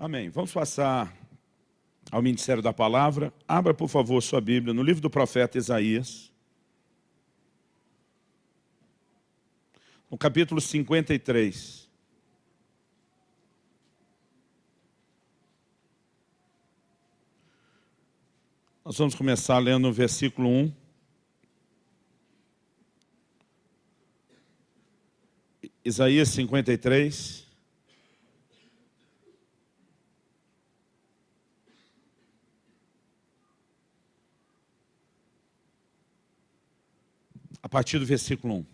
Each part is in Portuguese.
Amém. Vamos passar ao Ministério da Palavra. Abra, por favor, sua Bíblia no livro do profeta Isaías. No capítulo 53. Nós vamos começar lendo o versículo 1. Isaías 53. A partir do versículo 1.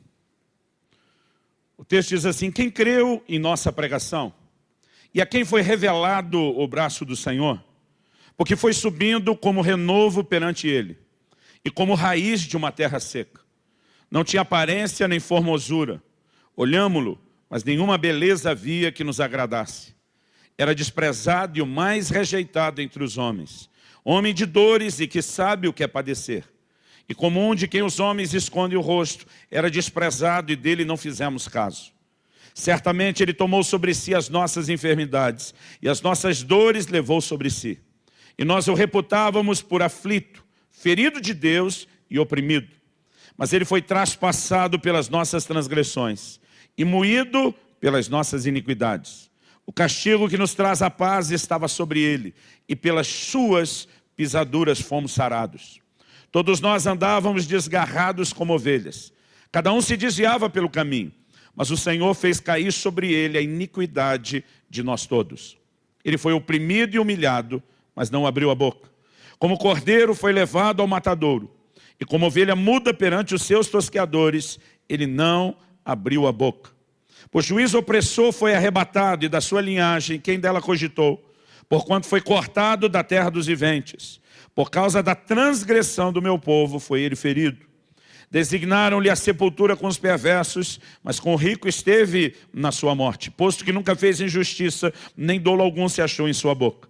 O texto diz assim, quem creu em nossa pregação e a quem foi revelado o braço do Senhor, porque foi subindo como renovo perante ele e como raiz de uma terra seca. Não tinha aparência nem formosura. Olhámo-lo, mas nenhuma beleza havia que nos agradasse. Era desprezado e o mais rejeitado entre os homens. Homem de dores e que sabe o que é padecer e como um de quem os homens escondem o rosto, era desprezado e dele não fizemos caso. Certamente ele tomou sobre si as nossas enfermidades e as nossas dores levou sobre si. E nós o reputávamos por aflito, ferido de Deus e oprimido. Mas ele foi traspassado pelas nossas transgressões e moído pelas nossas iniquidades. O castigo que nos traz a paz estava sobre ele, e pelas suas pisaduras fomos sarados. Todos nós andávamos desgarrados como ovelhas. Cada um se desviava pelo caminho. Mas o Senhor fez cair sobre ele a iniquidade de nós todos. Ele foi oprimido e humilhado, mas não abriu a boca. Como cordeiro foi levado ao matadouro. E como ovelha muda perante os seus tosqueadores, ele não abriu a boca. Por juiz opressor foi arrebatado, e da sua linhagem, quem dela cogitou? Porquanto foi cortado da terra dos viventes. Por causa da transgressão do meu povo foi ele ferido. Designaram-lhe a sepultura com os perversos, mas com o rico esteve na sua morte, posto que nunca fez injustiça, nem dolo algum se achou em sua boca.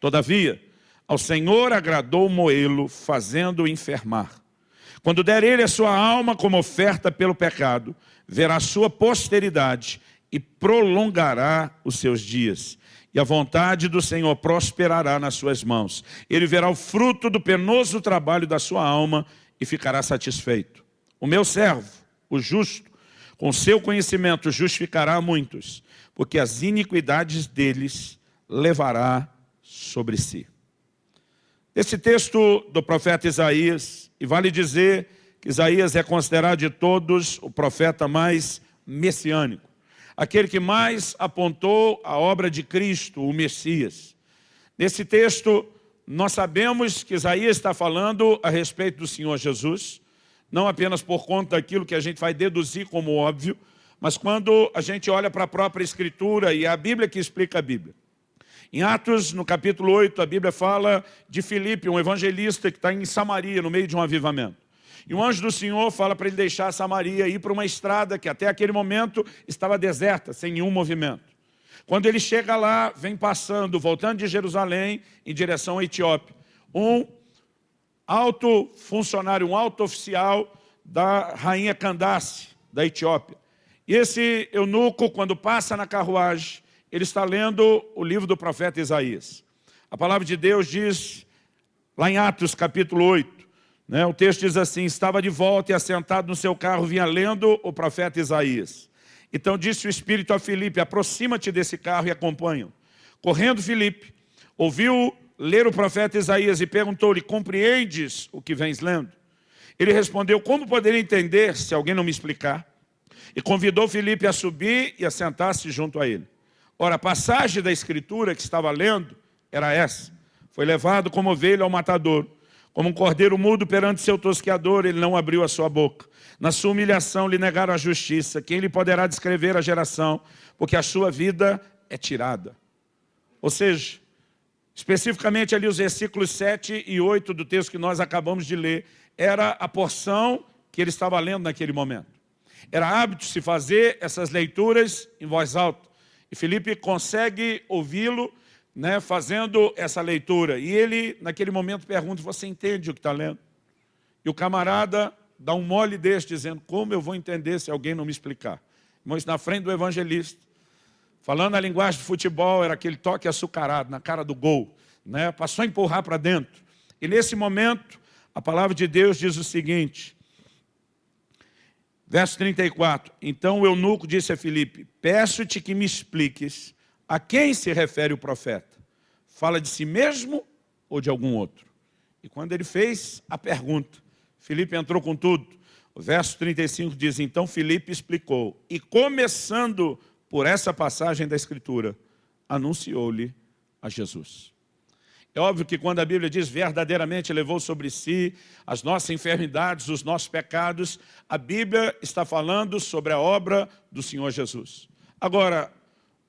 Todavia, ao Senhor agradou moê-lo, fazendo-o enfermar. Quando der ele a sua alma como oferta pelo pecado, verá sua posteridade e prolongará os seus dias e a vontade do Senhor prosperará nas suas mãos. Ele verá o fruto do penoso trabalho da sua alma e ficará satisfeito. O meu servo, o justo, com seu conhecimento justificará muitos, porque as iniquidades deles levará sobre si. Esse texto do profeta Isaías, e vale dizer que Isaías é considerado de todos o profeta mais messiânico aquele que mais apontou a obra de Cristo, o Messias. Nesse texto, nós sabemos que Isaías está falando a respeito do Senhor Jesus, não apenas por conta daquilo que a gente vai deduzir como óbvio, mas quando a gente olha para a própria Escritura e a Bíblia que explica a Bíblia. Em Atos, no capítulo 8, a Bíblia fala de Filipe, um evangelista que está em Samaria, no meio de um avivamento. E o anjo do Senhor fala para ele deixar Samaria e ir para uma estrada que até aquele momento estava deserta, sem nenhum movimento. Quando ele chega lá, vem passando, voltando de Jerusalém em direção à Etiópia. Um alto funcionário, um alto oficial da rainha Candace, da Etiópia. E esse eunuco, quando passa na carruagem, ele está lendo o livro do profeta Isaías. A palavra de Deus diz, lá em Atos capítulo 8, né? O texto diz assim, estava de volta e assentado no seu carro, vinha lendo o profeta Isaías. Então disse o Espírito a Filipe, aproxima-te desse carro e acompanha. Correndo Filipe, ouviu ler o profeta Isaías e perguntou-lhe, compreendes o que vens lendo? Ele respondeu, como poderia entender se alguém não me explicar? E convidou Filipe a subir e a sentar-se junto a ele. Ora, a passagem da escritura que estava lendo era essa. Foi levado como ovelha ao matador como um cordeiro mudo perante seu tosqueador, ele não abriu a sua boca. Na sua humilhação lhe negaram a justiça. Quem lhe poderá descrever a geração? Porque a sua vida é tirada. Ou seja, especificamente ali os versículos 7 e 8 do texto que nós acabamos de ler, era a porção que ele estava lendo naquele momento. Era hábito se fazer essas leituras em voz alta. E Felipe consegue ouvi-lo né, fazendo essa leitura. E ele, naquele momento, pergunta, você entende o que está lendo? E o camarada dá um mole desse, dizendo, como eu vou entender se alguém não me explicar? Irmãos, na frente do evangelista, Falando a linguagem de futebol, era aquele toque açucarado na cara do gol. Né? Passou a empurrar para dentro. E nesse momento, a palavra de Deus diz o seguinte, verso 34, Então o eunuco disse a Filipe, peço-te que me expliques a quem se refere o profeta. Fala de si mesmo ou de algum outro? E quando ele fez a pergunta, Filipe entrou com tudo. O verso 35 diz, então Filipe explicou, e começando por essa passagem da Escritura, anunciou-lhe a Jesus. É óbvio que quando a Bíblia diz verdadeiramente levou sobre si as nossas enfermidades, os nossos pecados, a Bíblia está falando sobre a obra do Senhor Jesus. Agora,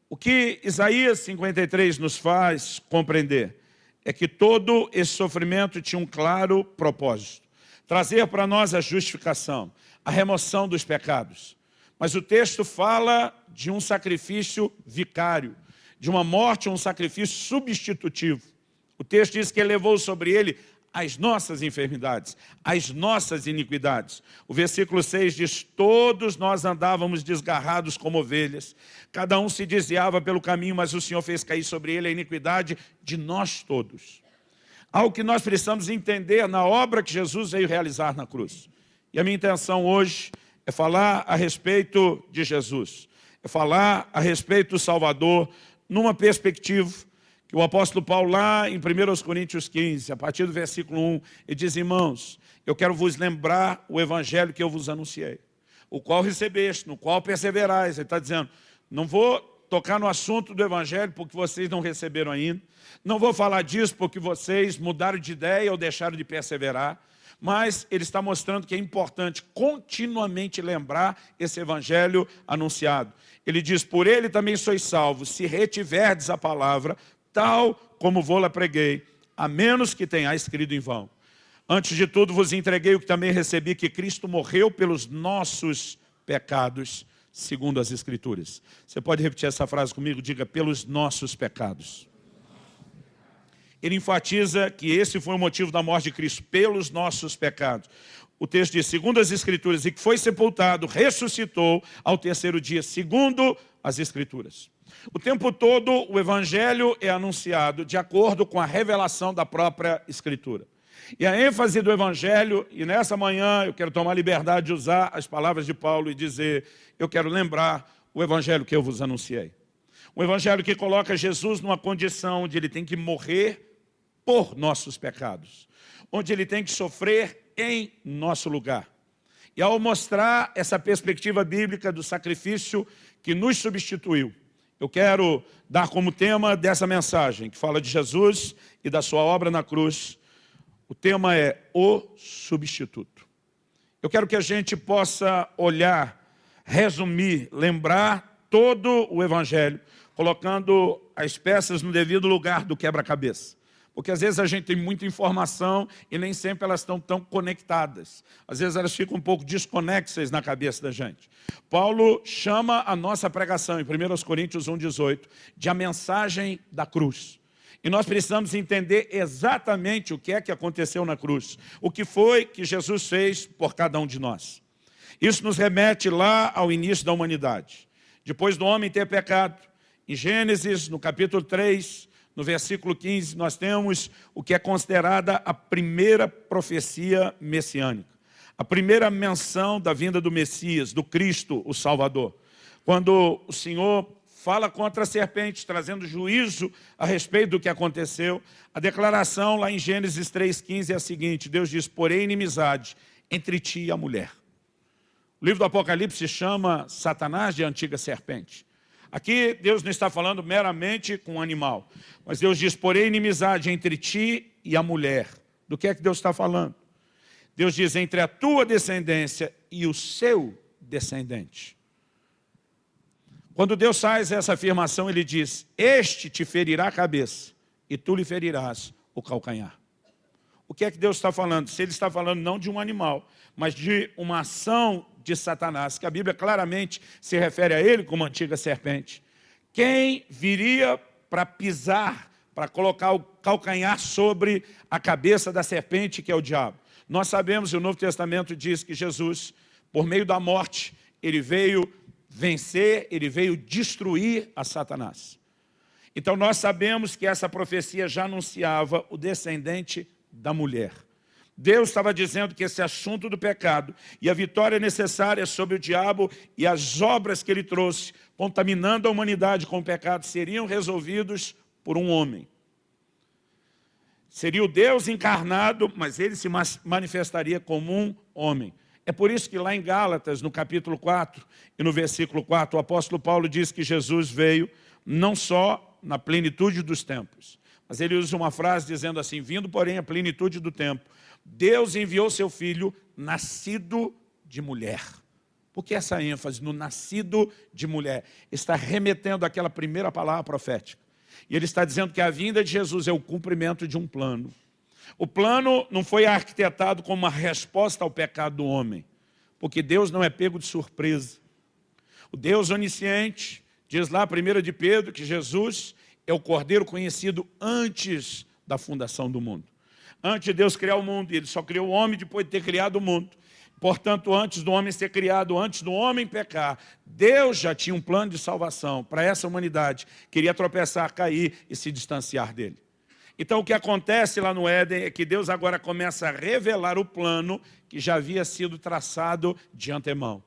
o que Isaías 53 nos faz compreender é que todo esse sofrimento tinha um claro propósito. Trazer para nós a justificação, a remoção dos pecados. Mas o texto fala de um sacrifício vicário, de uma morte, um sacrifício substitutivo. O texto diz que ele levou sobre ele as nossas enfermidades, as nossas iniquidades. O versículo 6 diz, todos nós andávamos desgarrados como ovelhas, cada um se desviava pelo caminho, mas o Senhor fez cair sobre ele a iniquidade de nós todos. Algo que nós precisamos entender na obra que Jesus veio realizar na cruz. E a minha intenção hoje é falar a respeito de Jesus, é falar a respeito do Salvador, numa perspectiva que o apóstolo Paulo lá em 1 Coríntios 15, a partir do versículo 1, ele diz, irmãos, eu quero vos lembrar o evangelho que eu vos anunciei, o qual recebeste, no qual perseverais. Ele está dizendo, não vou tocar no assunto do evangelho porque vocês não receberam ainda, não vou falar disso porque vocês mudaram de ideia ou deixaram de perseverar, mas ele está mostrando que é importante continuamente lembrar esse evangelho anunciado. Ele diz, por ele também sois salvos, se retiverdes a palavra, tal como vou-la preguei, a menos que tenhais escrito em vão. Antes de tudo vos entreguei o que também recebi, que Cristo morreu pelos nossos pecados, segundo as Escrituras. Você pode repetir essa frase comigo? Diga, pelos nossos pecados. Ele enfatiza que esse foi o motivo da morte de Cristo, pelos nossos pecados. O texto diz, segundo as Escrituras, e que foi sepultado, ressuscitou ao terceiro dia, segundo as Escrituras. O tempo todo o Evangelho é anunciado de acordo com a revelação da própria Escritura. E a ênfase do Evangelho, e nessa manhã eu quero tomar liberdade de usar as palavras de Paulo e dizer, eu quero lembrar o Evangelho que eu vos anunciei. O Evangelho que coloca Jesus numa condição onde ele tem que morrer por nossos pecados, onde ele tem que sofrer em nosso lugar. E ao mostrar essa perspectiva bíblica do sacrifício que nos substituiu, eu quero dar como tema dessa mensagem, que fala de Jesus e da sua obra na cruz, o tema é o substituto. Eu quero que a gente possa olhar, resumir, lembrar todo o Evangelho, colocando as peças no devido lugar do quebra-cabeça. Porque às vezes a gente tem muita informação e nem sempre elas estão tão conectadas. Às vezes elas ficam um pouco desconexas na cabeça da gente. Paulo chama a nossa pregação, em 1 Coríntios 1,18, de a mensagem da cruz. E nós precisamos entender exatamente o que é que aconteceu na cruz. O que foi que Jesus fez por cada um de nós. Isso nos remete lá ao início da humanidade. Depois do homem ter pecado, em Gênesis, no capítulo 3, no versículo 15, nós temos o que é considerada a primeira profecia messiânica. A primeira menção da vinda do Messias, do Cristo, o Salvador. Quando o Senhor fala contra a serpente, trazendo juízo a respeito do que aconteceu, a declaração lá em Gênesis 3,15 é a seguinte, Deus diz, porém inimizade entre ti e a mulher. O livro do Apocalipse chama Satanás de antiga serpente. Aqui Deus não está falando meramente com o animal, mas Deus diz, porém inimizade entre ti e a mulher. Do que é que Deus está falando? Deus diz, entre a tua descendência e o seu descendente. Quando Deus faz essa afirmação, Ele diz, este te ferirá a cabeça e tu lhe ferirás o calcanhar. O que é que Deus está falando? Se Ele está falando não de um animal, mas de uma ação de Satanás, que a Bíblia claramente se refere a ele como antiga serpente. Quem viria para pisar, para colocar o calcanhar sobre a cabeça da serpente, que é o diabo? Nós sabemos, e o Novo Testamento diz que Jesus, por meio da morte, ele veio vencer, ele veio destruir a Satanás. Então nós sabemos que essa profecia já anunciava o descendente da mulher. Deus estava dizendo que esse assunto do pecado e a vitória necessária sobre o diabo e as obras que ele trouxe, contaminando a humanidade com o pecado, seriam resolvidos por um homem. Seria o Deus encarnado, mas ele se manifestaria como um homem. É por isso que lá em Gálatas, no capítulo 4 e no versículo 4, o apóstolo Paulo diz que Jesus veio não só na plenitude dos tempos, mas ele usa uma frase dizendo assim, vindo porém a plenitude do tempo, Deus enviou seu filho nascido de mulher. Por que essa ênfase no nascido de mulher? Está remetendo àquela primeira palavra profética. E ele está dizendo que a vinda de Jesus é o cumprimento de um plano. O plano não foi arquitetado como uma resposta ao pecado do homem, porque Deus não é pego de surpresa. O Deus onisciente, diz lá, 1 de Pedro, que Jesus é o Cordeiro conhecido antes da fundação do mundo. Antes de Deus criar o mundo, ele só criou o homem depois de ter criado o mundo. Portanto, antes do homem ser criado, antes do homem pecar, Deus já tinha um plano de salvação para essa humanidade. Queria tropeçar, cair e se distanciar dele. Então, o que acontece lá no Éden é que Deus agora começa a revelar o plano que já havia sido traçado de antemão.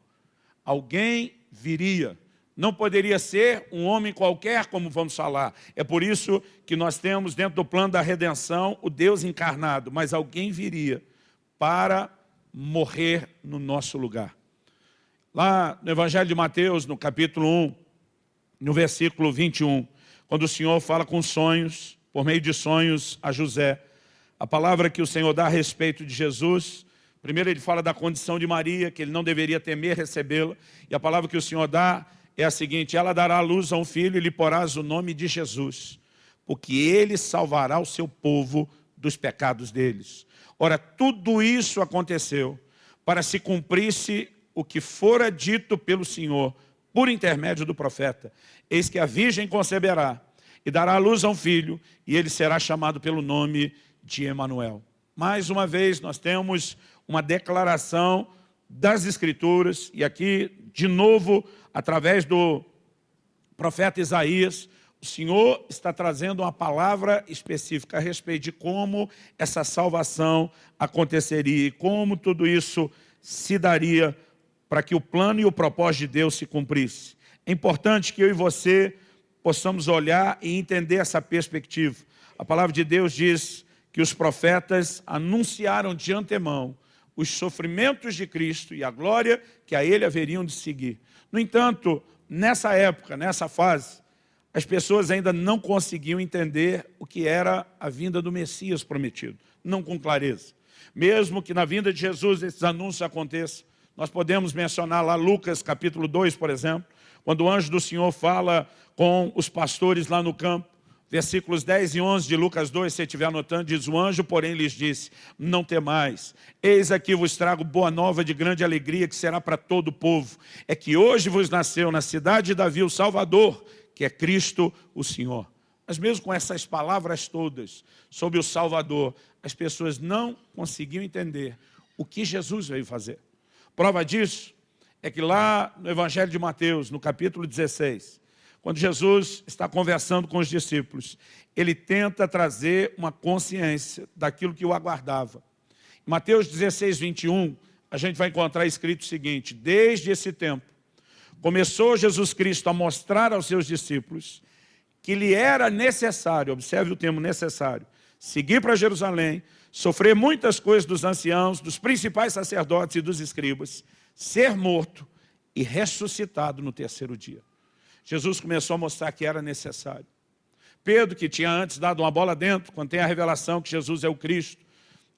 Alguém viria. Não poderia ser um homem qualquer, como vamos falar. É por isso que nós temos dentro do plano da redenção o Deus encarnado. Mas alguém viria para morrer no nosso lugar. Lá no Evangelho de Mateus, no capítulo 1, no versículo 21, quando o Senhor fala com sonhos, por meio de sonhos a José, a palavra que o Senhor dá a respeito de Jesus, primeiro ele fala da condição de Maria, que ele não deveria temer recebê-la, e a palavra que o Senhor dá é a seguinte, ela dará luz a um filho e lhe porás o nome de Jesus, porque ele salvará o seu povo dos pecados deles. Ora, tudo isso aconteceu para se cumprisse o que fora dito pelo Senhor, por intermédio do profeta. Eis que a virgem conceberá e dará luz a um filho, e ele será chamado pelo nome de Emanuel. Mais uma vez, nós temos uma declaração das Escrituras, e aqui, de novo, através do profeta Isaías, o Senhor está trazendo uma palavra específica a respeito de como essa salvação aconteceria e como tudo isso se daria para que o plano e o propósito de Deus se cumprisse. É importante que eu e você possamos olhar e entender essa perspectiva. A palavra de Deus diz que os profetas anunciaram de antemão os sofrimentos de Cristo e a glória que a Ele haveriam de seguir. No entanto, nessa época, nessa fase, as pessoas ainda não conseguiam entender o que era a vinda do Messias prometido, não com clareza. Mesmo que na vinda de Jesus esses anúncios aconteçam, nós podemos mencionar lá Lucas capítulo 2, por exemplo, quando o anjo do Senhor fala com os pastores lá no campo, versículos 10 e 11 de Lucas 2, se estiver anotando, diz, o anjo, porém, lhes disse, não temais, eis aqui vos trago boa nova de grande alegria, que será para todo o povo, é que hoje vos nasceu na cidade de Davi o Salvador, que é Cristo o Senhor. Mas mesmo com essas palavras todas sobre o Salvador, as pessoas não conseguiam entender o que Jesus veio fazer. Prova disso é que lá no Evangelho de Mateus, no capítulo 16, quando Jesus está conversando com os discípulos, ele tenta trazer uma consciência daquilo que o aguardava. Em Mateus 16, 21, a gente vai encontrar escrito o seguinte, desde esse tempo, começou Jesus Cristo a mostrar aos seus discípulos que lhe era necessário, observe o termo necessário, seguir para Jerusalém, sofrer muitas coisas dos anciãos, dos principais sacerdotes e dos escribas, ser morto e ressuscitado no terceiro dia. Jesus começou a mostrar que era necessário. Pedro, que tinha antes dado uma bola dentro, quando tem a revelação que Jesus é o Cristo,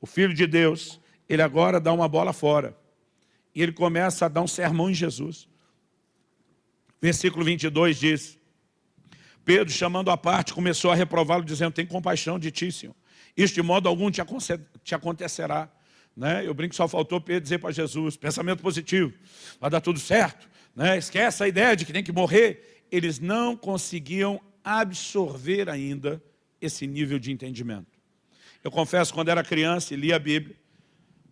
o Filho de Deus, ele agora dá uma bola fora. E ele começa a dar um sermão em Jesus. Versículo 22 diz, Pedro, chamando a parte, começou a reprová-lo, dizendo, tem compaixão de ti, Senhor. De modo algum te, te acontecerá. Né? Eu brinco, só faltou Pedro dizer para Jesus, pensamento positivo, vai dar tudo certo. Né? Esquece a ideia de que tem que morrer. Eles não conseguiam absorver ainda esse nível de entendimento. Eu confesso, quando era criança e lia a Bíblia,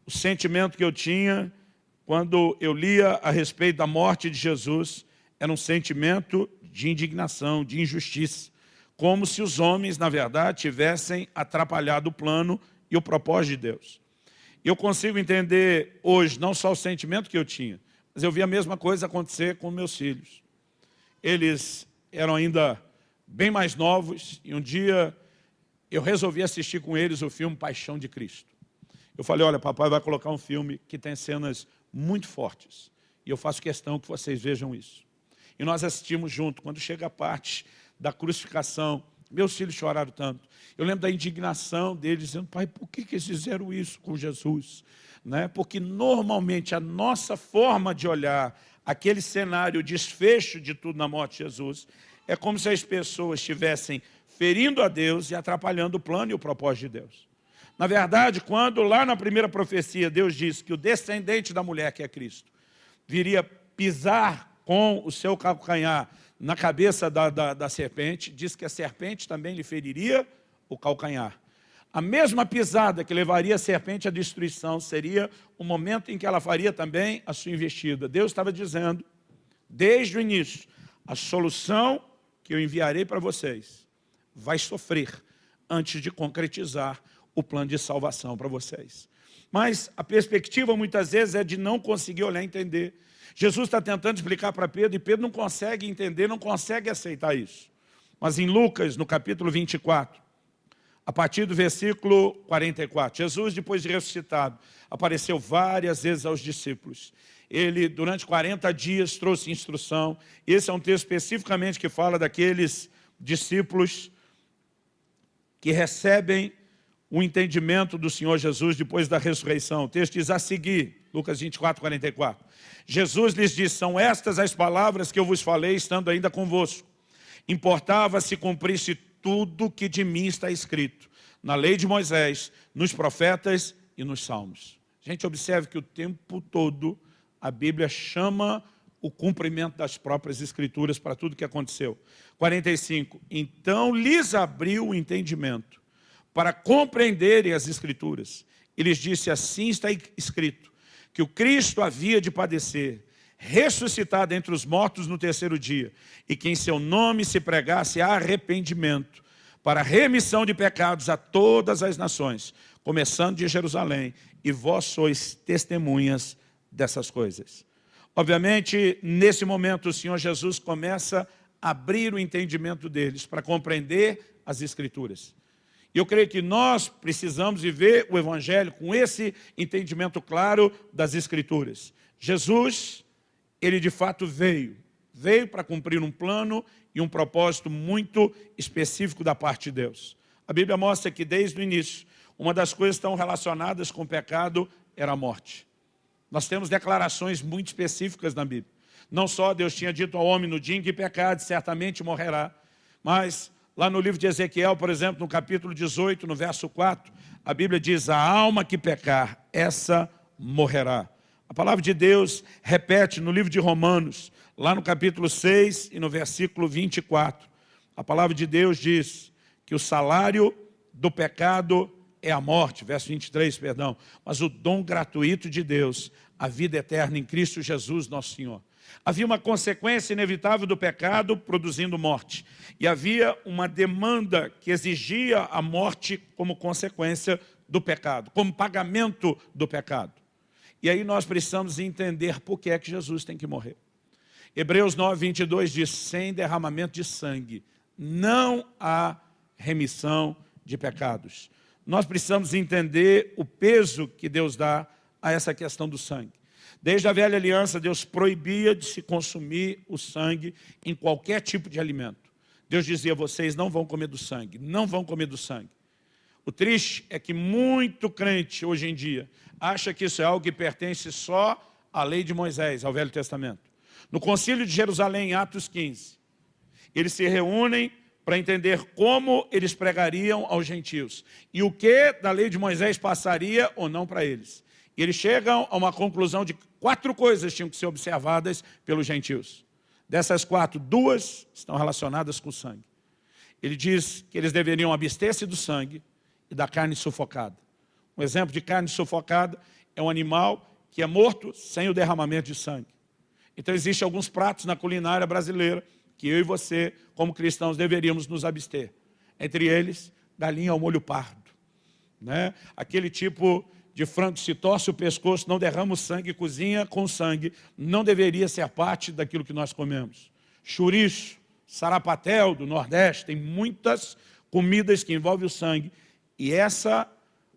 o sentimento que eu tinha quando eu lia a respeito da morte de Jesus era um sentimento de indignação, de injustiça, como se os homens, na verdade, tivessem atrapalhado o plano e o propósito de Deus. Eu consigo entender hoje não só o sentimento que eu tinha, mas eu vi a mesma coisa acontecer com meus filhos. Eles eram ainda bem mais novos e um dia eu resolvi assistir com eles o filme Paixão de Cristo. Eu falei, olha, papai vai colocar um filme que tem cenas muito fortes. E eu faço questão que vocês vejam isso. E nós assistimos junto. Quando chega a parte da crucificação, meus filhos choraram tanto. Eu lembro da indignação deles, dizendo, pai, por que, que eles fizeram isso com Jesus? Né? Porque normalmente a nossa forma de olhar aquele cenário, o desfecho de tudo na morte de Jesus, é como se as pessoas estivessem ferindo a Deus e atrapalhando o plano e o propósito de Deus. Na verdade, quando lá na primeira profecia Deus disse que o descendente da mulher, que é Cristo, viria pisar com o seu calcanhar na cabeça da, da, da serpente, diz que a serpente também lhe feriria o calcanhar. A mesma pisada que levaria a serpente à destruição seria o momento em que ela faria também a sua investida. Deus estava dizendo, desde o início, a solução que eu enviarei para vocês vai sofrer antes de concretizar o plano de salvação para vocês. Mas a perspectiva muitas vezes é de não conseguir olhar e entender. Jesus está tentando explicar para Pedro e Pedro não consegue entender, não consegue aceitar isso. Mas em Lucas, no capítulo 24, a partir do versículo 44, Jesus, depois de ressuscitado, apareceu várias vezes aos discípulos. Ele, durante 40 dias, trouxe instrução. Esse é um texto especificamente que fala daqueles discípulos que recebem o entendimento do Senhor Jesus depois da ressurreição. O texto diz a seguir, Lucas 24, 44. Jesus lhes disse, são estas as palavras que eu vos falei, estando ainda convosco. Importava se cumprisse tudo que de mim está escrito, na lei de Moisés, nos profetas e nos salmos. Gente, observe que o tempo todo a Bíblia chama o cumprimento das próprias escrituras para tudo que aconteceu. 45. Então lhes abriu o entendimento para compreenderem as Escrituras. E lhes disse, assim está escrito, que o Cristo havia de padecer, ressuscitado entre os mortos no terceiro dia, e que em seu nome se pregasse arrependimento, para remissão de pecados a todas as nações, começando de Jerusalém, e vós sois testemunhas dessas coisas. Obviamente, nesse momento, o Senhor Jesus começa a abrir o entendimento deles para compreender as Escrituras. E eu creio que nós precisamos viver o Evangelho com esse entendimento claro das Escrituras. Jesus, ele de fato veio. Veio para cumprir um plano e um propósito muito específico da parte de Deus. A Bíblia mostra que desde o início, uma das coisas tão relacionadas com o pecado era a morte. Nós temos declarações muito específicas na Bíblia. Não só Deus tinha dito ao homem no dia em que pecar, certamente morrerá, mas Lá no livro de Ezequiel, por exemplo, no capítulo 18, no verso 4, a Bíblia diz, a alma que pecar, essa morrerá. A palavra de Deus repete no livro de Romanos, lá no capítulo 6 e no versículo 24. A palavra de Deus diz que o salário do pecado é a morte, verso 23, perdão, mas o dom gratuito de Deus, a vida eterna em Cristo Jesus, nosso Senhor. Havia uma consequência inevitável do pecado produzindo morte. E havia uma demanda que exigia a morte como consequência do pecado, como pagamento do pecado. E aí nós precisamos entender por que é que Jesus tem que morrer. Hebreus 9, 22 diz, sem derramamento de sangue, não há remissão de pecados. Nós precisamos entender o peso que Deus dá a essa questão do sangue. Desde a velha aliança, Deus proibia de se consumir o sangue em qualquer tipo de alimento. Deus dizia, vocês não vão comer do sangue, não vão comer do sangue. O triste é que muito crente hoje em dia acha que isso é algo que pertence só à lei de Moisés, ao Velho Testamento. No concílio de Jerusalém, em Atos 15, eles se reúnem para entender como eles pregariam aos gentios e o que da lei de Moisés passaria ou não para eles. E eles chegam a uma conclusão de quatro coisas tinham que ser observadas pelos gentios. Dessas quatro, duas estão relacionadas com o sangue. Ele diz que eles deveriam abster-se do sangue e da carne sufocada. Um exemplo de carne sufocada é um animal que é morto sem o derramamento de sangue. Então existem alguns pratos na culinária brasileira que eu e você, como cristãos, deveríamos nos abster. Entre eles, galinha ao molho pardo. Né? Aquele tipo de frango se torce o pescoço, não derrama o sangue, cozinha com sangue, não deveria ser parte daquilo que nós comemos. Churiço, sarapatel do Nordeste, tem muitas comidas que envolvem o sangue, e essa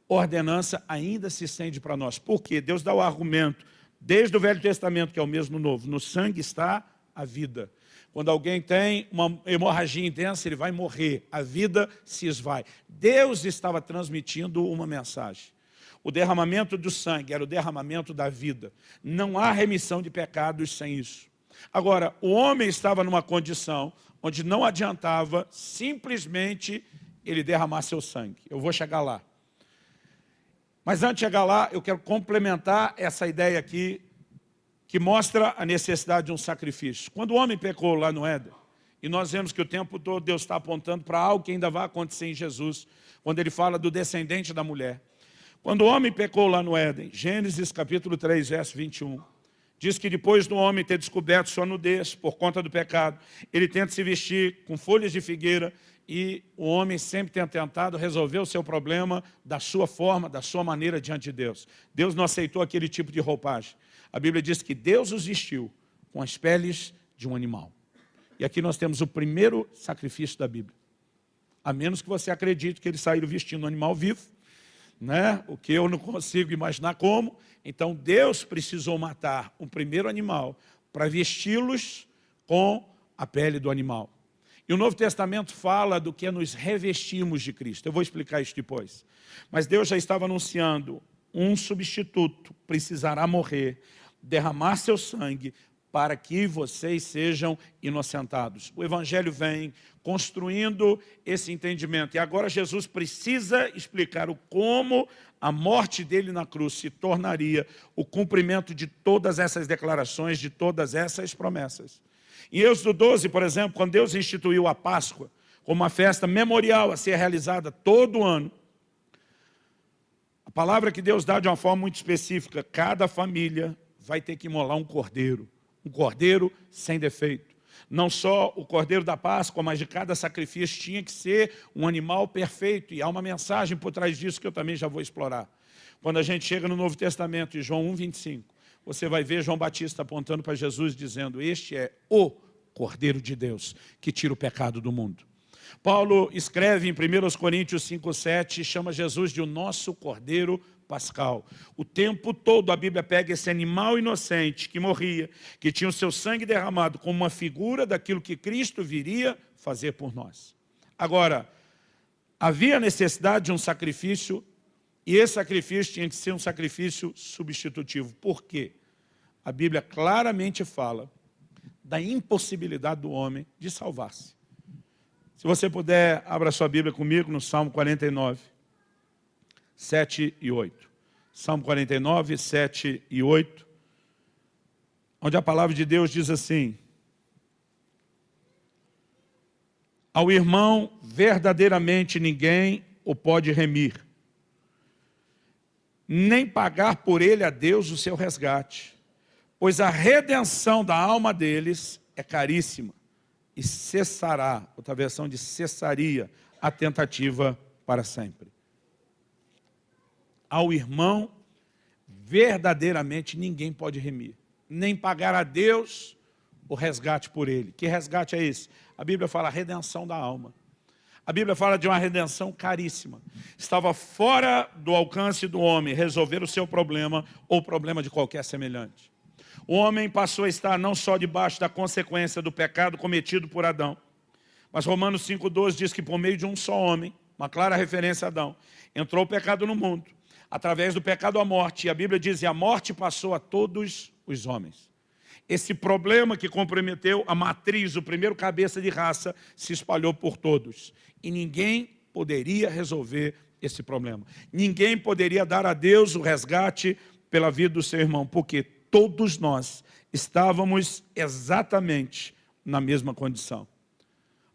ordenança ainda se estende para nós. Por quê? Deus dá o argumento, desde o Velho Testamento, que é o mesmo novo, no sangue está a vida. Quando alguém tem uma hemorragia intensa, ele vai morrer, a vida se esvai. Deus estava transmitindo uma mensagem. O derramamento do sangue era o derramamento da vida. Não há remissão de pecados sem isso. Agora, o homem estava numa condição onde não adiantava simplesmente ele derramar seu sangue. Eu vou chegar lá. Mas antes de chegar lá, eu quero complementar essa ideia aqui, que mostra a necessidade de um sacrifício. Quando o homem pecou lá no Éden, e nós vemos que o tempo todo Deus está apontando para algo que ainda vai acontecer em Jesus, quando ele fala do descendente da mulher. Quando o homem pecou lá no Éden, Gênesis capítulo 3, verso 21, diz que depois do homem ter descoberto sua nudez por conta do pecado, ele tenta se vestir com folhas de figueira e o homem sempre tem tentado resolver o seu problema da sua forma, da sua maneira diante de Deus. Deus não aceitou aquele tipo de roupagem. A Bíblia diz que Deus os vestiu com as peles de um animal. E aqui nós temos o primeiro sacrifício da Bíblia. A menos que você acredite que eles saíram vestindo um animal vivo, né? o que eu não consigo imaginar como. Então Deus precisou matar um primeiro animal para vesti-los com a pele do animal. E o Novo Testamento fala do que nos revestimos de Cristo. Eu vou explicar isso depois. Mas Deus já estava anunciando, um substituto precisará morrer, derramar seu sangue, para que vocês sejam inocentados. O Evangelho vem construindo esse entendimento. E agora Jesus precisa explicar o como a morte dele na cruz se tornaria o cumprimento de todas essas declarações, de todas essas promessas. Em Êxodo 12, por exemplo, quando Deus instituiu a Páscoa como uma festa memorial a ser realizada todo ano, a palavra que Deus dá de uma forma muito específica, cada família vai ter que imolar um cordeiro, um cordeiro sem defeito. Não só o cordeiro da Páscoa, mas de cada sacrifício tinha que ser um animal perfeito. E há uma mensagem por trás disso que eu também já vou explorar. Quando a gente chega no Novo Testamento, em João 1, 25, você vai ver João Batista apontando para Jesus, dizendo, este é o Cordeiro de Deus, que tira o pecado do mundo. Paulo escreve em 1 Coríntios 5,7, chama Jesus de o nosso Cordeiro Pascal. O tempo todo a Bíblia pega esse animal inocente que morria, que tinha o seu sangue derramado como uma figura daquilo que Cristo viria fazer por nós. Agora, havia necessidade de um sacrifício e esse sacrifício tinha que ser um sacrifício substitutivo. Por quê? A Bíblia claramente fala da impossibilidade do homem de salvar-se. Se você puder, abra sua Bíblia comigo no Salmo 49, 7 e 8. Salmo 49, 7 e 8, onde a palavra de Deus diz assim, Ao irmão, verdadeiramente ninguém o pode remir, nem pagar por ele a Deus o seu resgate, pois a redenção da alma deles é caríssima, e cessará, outra versão de cessaria, a tentativa para sempre. Ao irmão, verdadeiramente ninguém pode remir, nem pagar a Deus o resgate por ele. Que resgate é esse? A Bíblia fala redenção da alma. A Bíblia fala de uma redenção caríssima. Estava fora do alcance do homem resolver o seu problema ou o problema de qualquer semelhante. O homem passou a estar não só debaixo da consequência do pecado cometido por Adão, mas Romanos 5,12 diz que por meio de um só homem, uma clara referência a Adão, entrou o pecado no mundo, através do pecado a morte, e a Bíblia diz, e a morte passou a todos os homens. Esse problema que comprometeu a matriz, o primeiro cabeça de raça, se espalhou por todos. E ninguém poderia resolver esse problema. Ninguém poderia dar a Deus o resgate pela vida do seu irmão, porque todos nós estávamos exatamente na mesma condição.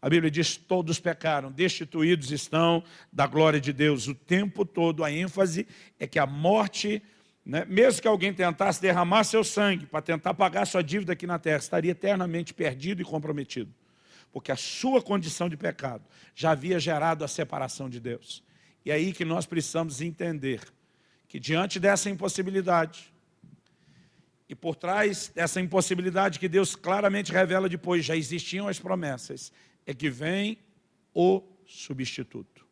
A Bíblia diz, todos pecaram, destituídos estão da glória de Deus. O tempo todo a ênfase é que a morte né? mesmo que alguém tentasse derramar seu sangue para tentar pagar sua dívida aqui na terra, estaria eternamente perdido e comprometido. Porque a sua condição de pecado já havia gerado a separação de Deus. E é aí que nós precisamos entender que diante dessa impossibilidade, e por trás dessa impossibilidade que Deus claramente revela depois, já existiam as promessas, é que vem o substituto,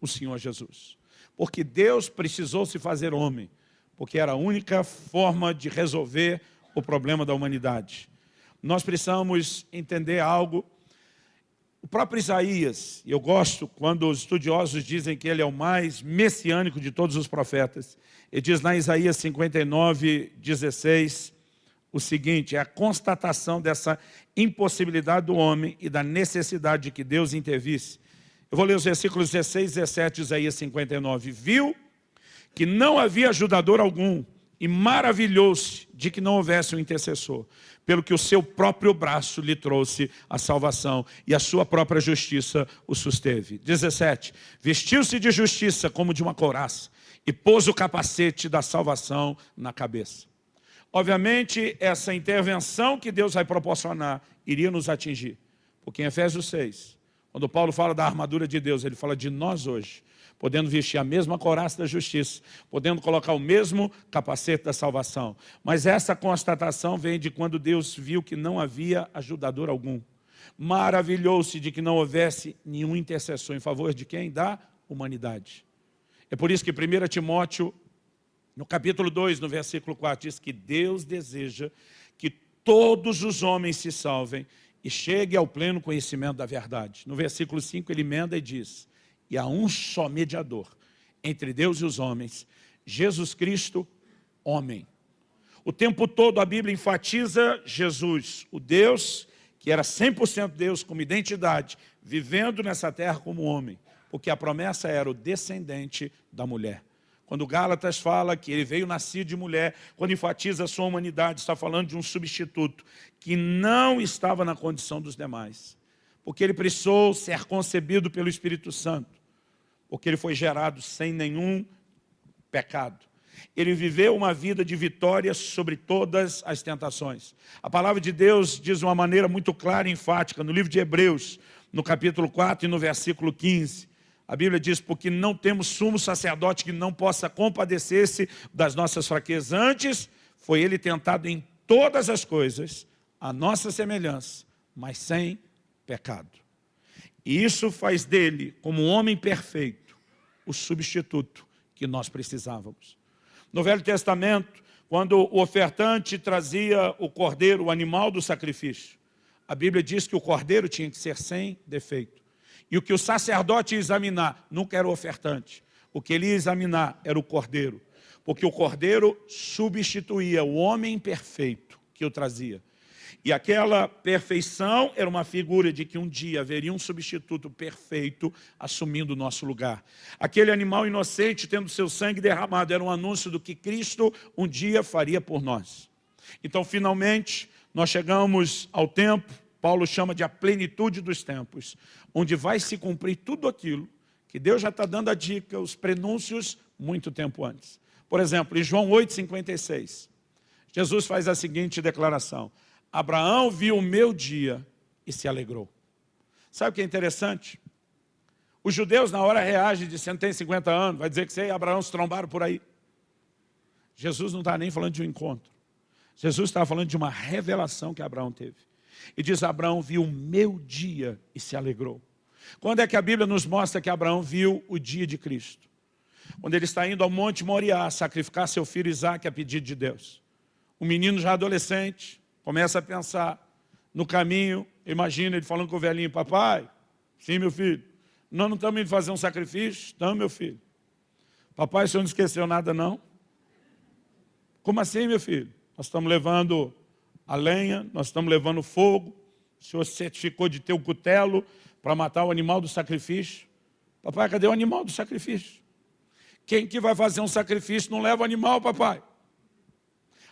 o Senhor Jesus. Porque Deus precisou se fazer homem, porque era a única forma de resolver o problema da humanidade. Nós precisamos entender algo. O próprio Isaías, e eu gosto quando os estudiosos dizem que ele é o mais messiânico de todos os profetas, ele diz lá em Isaías 59, 16, o seguinte, é a constatação dessa impossibilidade do homem e da necessidade de que Deus intervisse. Eu vou ler os versículos 16 e 17 de Isaías 59. Viu que não havia ajudador algum, e maravilhou-se de que não houvesse um intercessor, pelo que o seu próprio braço lhe trouxe a salvação, e a sua própria justiça o susteve. 17. Vestiu-se de justiça como de uma couraça, e pôs o capacete da salvação na cabeça. Obviamente, essa intervenção que Deus vai proporcionar iria nos atingir. Porque em Efésios 6, quando Paulo fala da armadura de Deus, ele fala de nós hoje podendo vestir a mesma coraça da justiça, podendo colocar o mesmo capacete da salvação. Mas essa constatação vem de quando Deus viu que não havia ajudador algum. Maravilhou-se de que não houvesse nenhum intercessor em favor de quem? Da humanidade. É por isso que 1 Timóteo, no capítulo 2, no versículo 4, diz que Deus deseja que todos os homens se salvem e cheguem ao pleno conhecimento da verdade. No versículo 5 ele emenda e diz, e há um só mediador entre Deus e os homens, Jesus Cristo, homem. O tempo todo a Bíblia enfatiza Jesus, o Deus que era 100% Deus como identidade, vivendo nessa terra como homem, porque a promessa era o descendente da mulher. Quando Gálatas fala que ele veio nascido de mulher, quando enfatiza a sua humanidade, está falando de um substituto que não estava na condição dos demais porque ele precisou ser concebido pelo Espírito Santo, porque ele foi gerado sem nenhum pecado. Ele viveu uma vida de vitória sobre todas as tentações. A palavra de Deus diz de uma maneira muito clara e enfática, no livro de Hebreus, no capítulo 4 e no versículo 15, a Bíblia diz, porque não temos sumo sacerdote que não possa compadecer-se das nossas fraquezas. Antes, foi ele tentado em todas as coisas, a nossa semelhança, mas sem pecado. E isso faz dele, como um homem perfeito, o substituto que nós precisávamos. No Velho Testamento, quando o ofertante trazia o cordeiro, o animal do sacrifício, a Bíblia diz que o cordeiro tinha que ser sem defeito. E o que o sacerdote ia examinar nunca era o ofertante. O que ele ia examinar era o cordeiro. Porque o cordeiro substituía o homem perfeito que o trazia. E aquela perfeição era uma figura de que um dia haveria um substituto perfeito assumindo o nosso lugar. Aquele animal inocente tendo seu sangue derramado era um anúncio do que Cristo um dia faria por nós. Então, finalmente, nós chegamos ao tempo, Paulo chama de a plenitude dos tempos, onde vai se cumprir tudo aquilo que Deus já está dando a dica, os prenúncios, muito tempo antes. Por exemplo, em João 8,56, Jesus faz a seguinte declaração, Abraão viu o meu dia e se alegrou. Sabe o que é interessante? Os judeus na hora reagem de 150 anos, vai dizer que você e Abraão se trombaram por aí. Jesus não está nem falando de um encontro. Jesus estava falando de uma revelação que Abraão teve. E diz, Abraão viu o meu dia e se alegrou. Quando é que a Bíblia nos mostra que Abraão viu o dia de Cristo? Quando ele está indo ao Monte Moriá sacrificar seu filho Isaac a pedido de Deus. O menino já adolescente, começa a pensar no caminho, imagina ele falando com o velhinho, papai, sim meu filho, nós não estamos indo fazer um sacrifício? Estamos meu filho. Papai, o senhor não esqueceu nada não? Como assim meu filho? Nós estamos levando a lenha, nós estamos levando fogo, o senhor certificou de ter o cutelo para matar o animal do sacrifício. Papai, cadê o animal do sacrifício? Quem que vai fazer um sacrifício não leva o animal, papai?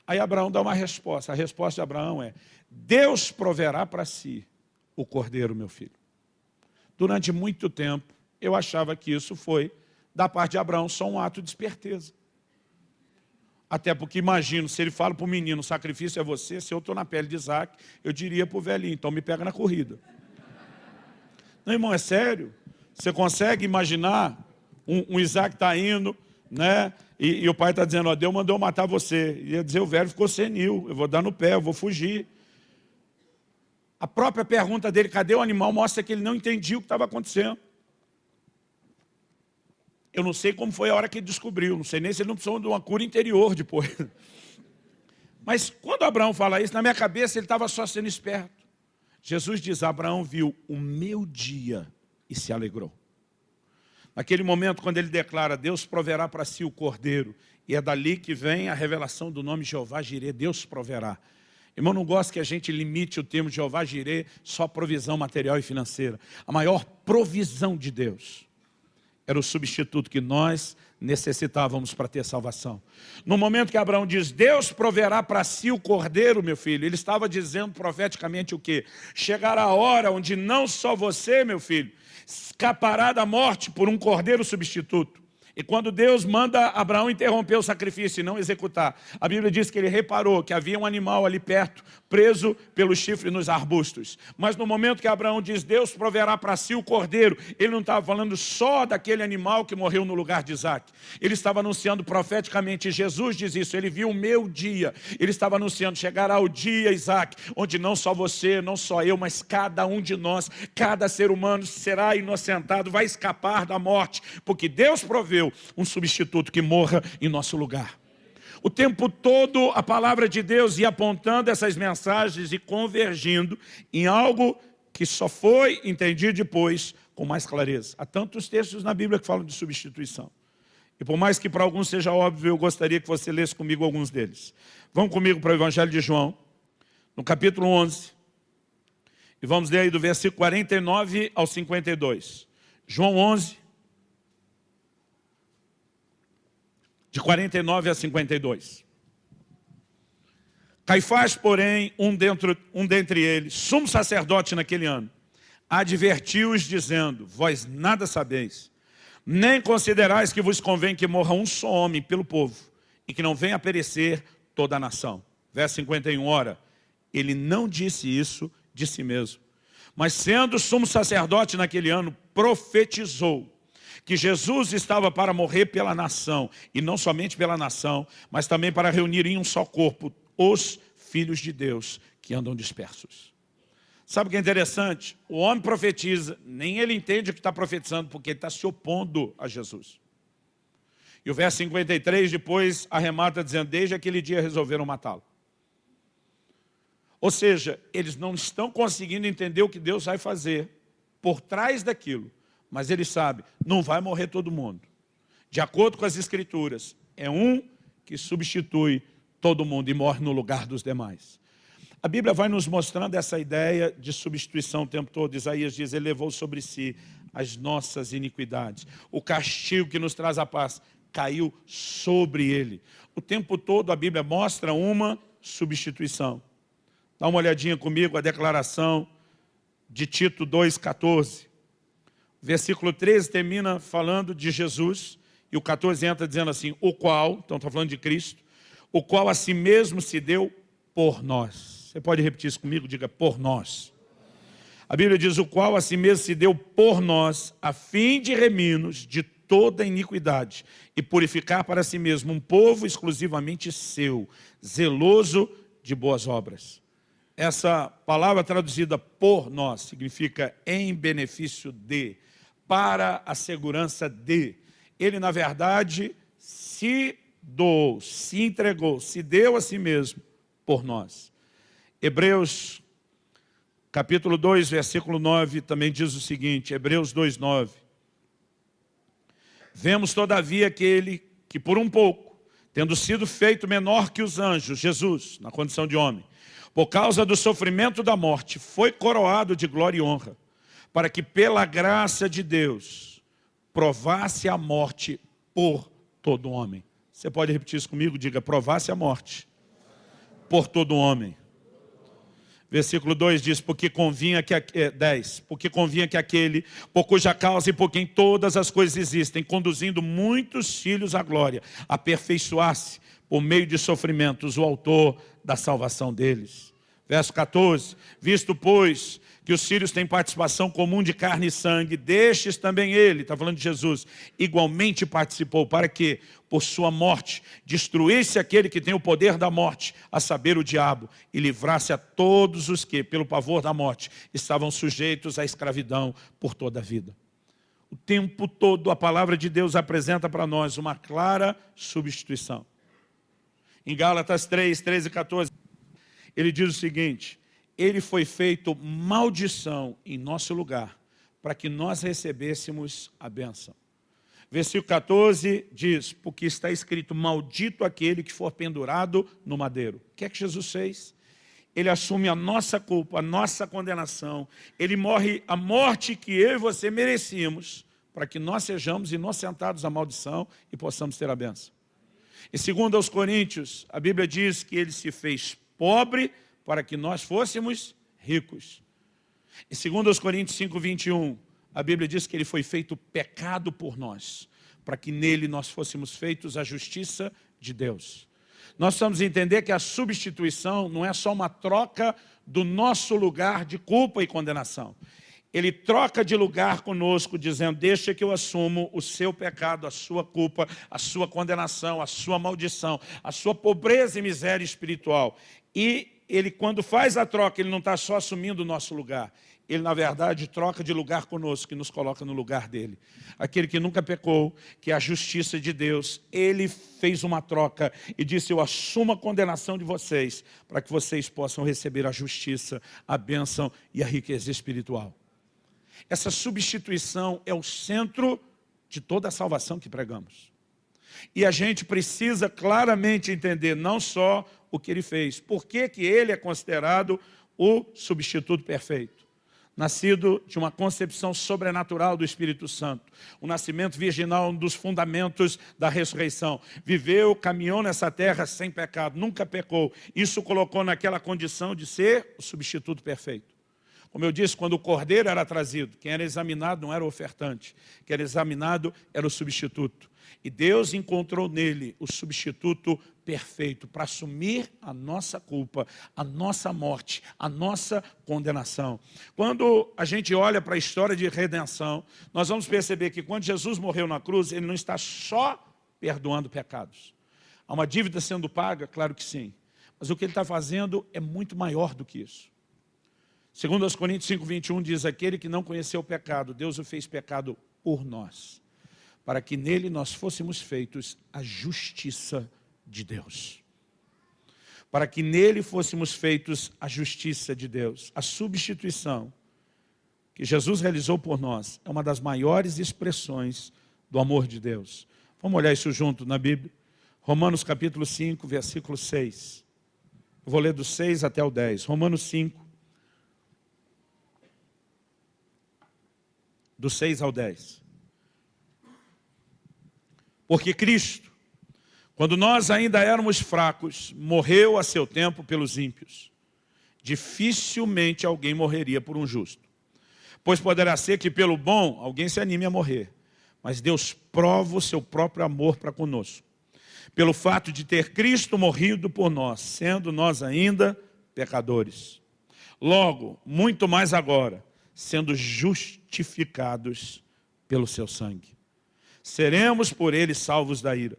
Aí Abraão dá uma resposta. A resposta de Abraão é, Deus proverá para si o cordeiro, meu filho. Durante muito tempo, eu achava que isso foi, da parte de Abraão, só um ato de esperteza. Até porque imagino, se ele fala para o menino, o sacrifício é você, se eu estou na pele de Isaac, eu diria para o velhinho, então me pega na corrida. Não, irmão, é sério. Você consegue imaginar um, um Isaac está indo, né? E, e o pai está dizendo, ó, Deus mandou matar você. E ia dizer, o velho ficou senil, eu vou dar no pé, eu vou fugir. A própria pergunta dele, cadê o animal, mostra que ele não entendia o que estava acontecendo. Eu não sei como foi a hora que ele descobriu, não sei nem se ele não precisou de uma cura interior depois. Mas quando Abraão fala isso, na minha cabeça ele estava só sendo esperto. Jesus diz, Abraão viu o meu dia e se alegrou. Naquele momento, quando ele declara, Deus proverá para si o cordeiro, e é dali que vem a revelação do nome Jeová Jirê, Deus proverá. Irmão, não gosto que a gente limite o termo Jeová Jirê só provisão material e financeira. A maior provisão de Deus era o substituto que nós necessitávamos para ter salvação. No momento que Abraão diz, Deus proverá para si o cordeiro, meu filho, ele estava dizendo profeticamente o quê? Chegará a hora onde não só você, meu filho, escapará da morte por um cordeiro substituto. E quando Deus manda Abraão interromper o sacrifício e não executar, a Bíblia diz que ele reparou que havia um animal ali perto, preso pelo chifre nos arbustos. Mas no momento que Abraão diz, Deus proverá para si o cordeiro, ele não estava falando só daquele animal que morreu no lugar de Isaac. Ele estava anunciando profeticamente, Jesus diz isso, ele viu o meu dia. Ele estava anunciando, chegará o dia, Isaac, onde não só você, não só eu, mas cada um de nós, cada ser humano será inocentado, vai escapar da morte, porque Deus proveu um substituto que morra em nosso lugar. O tempo todo a palavra de Deus ia apontando essas mensagens e convergindo em algo que só foi entendido depois com mais clareza. Há tantos textos na Bíblia que falam de substituição. E por mais que para alguns seja óbvio, eu gostaria que você lesse comigo alguns deles. Vamos comigo para o Evangelho de João, no capítulo 11. E vamos ler aí do versículo 49 ao 52. João 11, de 49 a 52. Caifás, porém, um, dentro, um dentre eles, sumo sacerdote naquele ano, advertiu-os dizendo, vós nada sabeis, nem considerais que vos convém que morra um só homem pelo povo, e que não venha a perecer toda a nação. Verso 51, ora, ele não disse isso de si mesmo, mas sendo sumo sacerdote naquele ano, profetizou, que Jesus estava para morrer pela nação, e não somente pela nação, mas também para reunir em um só corpo os filhos de Deus que andam dispersos. Sabe o que é interessante? O homem profetiza, nem ele entende o que está profetizando, porque ele está se opondo a Jesus. E o verso 53 depois arremata dizendo, desde aquele dia resolveram matá-lo. Ou seja, eles não estão conseguindo entender o que Deus vai fazer por trás daquilo mas ele sabe, não vai morrer todo mundo. De acordo com as escrituras, é um que substitui todo mundo e morre no lugar dos demais. A Bíblia vai nos mostrando essa ideia de substituição o tempo todo. Isaías diz, ele levou sobre si as nossas iniquidades. O castigo que nos traz a paz caiu sobre ele. O tempo todo a Bíblia mostra uma substituição. Dá uma olhadinha comigo a declaração de Tito 2,14. Versículo 13 termina falando de Jesus, e o 14 entra dizendo assim, o qual, então está falando de Cristo, o qual a si mesmo se deu por nós. Você pode repetir isso comigo? Diga, por nós. A Bíblia diz, o qual a si mesmo se deu por nós, a fim de remir-nos de toda iniquidade e purificar para si mesmo um povo exclusivamente seu, zeloso de boas obras. Essa palavra traduzida por nós significa em benefício de, para a segurança de. Ele, na verdade, se doou, se entregou, se deu a si mesmo por nós. Hebreus, capítulo 2, versículo 9, também diz o seguinte, Hebreus 2, 9. Vemos, todavia, aquele que por um pouco, tendo sido feito menor que os anjos, Jesus, na condição de homem, por causa do sofrimento da morte, foi coroado de glória e honra, para que pela graça de Deus provasse a morte por todo homem. Você pode repetir isso comigo? Diga, provasse a morte por todo homem. Versículo 2 diz, porque convinha que, é, 10, porque convinha que aquele, por cuja causa e por quem todas as coisas existem, conduzindo muitos filhos à glória, aperfeiçoasse por meio de sofrimentos o autor da salvação deles. Verso 14, visto pois que os filhos têm participação comum de carne e sangue, destes também ele, está falando de Jesus, igualmente participou, para que, por sua morte, destruísse aquele que tem o poder da morte, a saber, o diabo, e livrasse a todos os que, pelo pavor da morte, estavam sujeitos à escravidão por toda a vida. O tempo todo a palavra de Deus apresenta para nós uma clara substituição. Em Gálatas 3, 13 e 14, ele diz o seguinte, ele foi feito maldição em nosso lugar, para que nós recebêssemos a bênção. Versículo 14 diz, porque está escrito, maldito aquele que for pendurado no madeiro. O que é que Jesus fez? Ele assume a nossa culpa, a nossa condenação. Ele morre a morte que eu e você merecíamos, para que nós sejamos inocentados da maldição e possamos ter a bênção. E segundo aos Coríntios, a Bíblia diz que ele se fez pobre para que nós fôssemos ricos. E segundo os Coríntios 5, 21, a Bíblia diz que ele foi feito pecado por nós, para que nele nós fôssemos feitos a justiça de Deus. Nós precisamos entender que a substituição não é só uma troca do nosso lugar de culpa e condenação. Ele troca de lugar conosco, dizendo, deixa que eu assumo o seu pecado, a sua culpa, a sua condenação, a sua maldição, a sua pobreza e miséria espiritual. E ele quando faz a troca, ele não está só assumindo o nosso lugar. Ele, na verdade, troca de lugar conosco, que nos coloca no lugar dele. Aquele que nunca pecou, que é a justiça de Deus, ele fez uma troca e disse, eu assumo a condenação de vocês, para que vocês possam receber a justiça, a bênção e a riqueza espiritual. Essa substituição é o centro de toda a salvação que pregamos. E a gente precisa claramente entender não só o que ele fez. Por que, que ele é considerado o substituto perfeito? Nascido de uma concepção sobrenatural do Espírito Santo. O nascimento virginal, um dos fundamentos da ressurreição. Viveu, caminhou nessa terra sem pecado, nunca pecou. Isso colocou naquela condição de ser o substituto perfeito. Como eu disse, quando o cordeiro era trazido, quem era examinado não era o ofertante, quem era examinado era o substituto. E Deus encontrou nele o substituto perfeito para assumir a nossa culpa, a nossa morte, a nossa condenação. Quando a gente olha para a história de redenção, nós vamos perceber que quando Jesus morreu na cruz, ele não está só perdoando pecados. Há uma dívida sendo paga? Claro que sim. Mas o que ele está fazendo é muito maior do que isso. Segundo as Coríntios 5, 21 diz, aquele que não conheceu o pecado, Deus o fez pecado por nós para que nele nós fôssemos feitos a justiça de Deus. Para que nele fôssemos feitos a justiça de Deus. A substituição que Jesus realizou por nós é uma das maiores expressões do amor de Deus. Vamos olhar isso junto na Bíblia? Romanos capítulo 5, versículo 6. Eu vou ler do 6 até o 10. Romanos 5, do 6 ao 10. Porque Cristo, quando nós ainda éramos fracos, morreu a seu tempo pelos ímpios. Dificilmente alguém morreria por um justo. Pois poderá ser que pelo bom alguém se anime a morrer. Mas Deus prova o seu próprio amor para conosco. Pelo fato de ter Cristo morrido por nós, sendo nós ainda pecadores. Logo, muito mais agora, sendo justificados pelo seu sangue seremos por ele salvos da ira.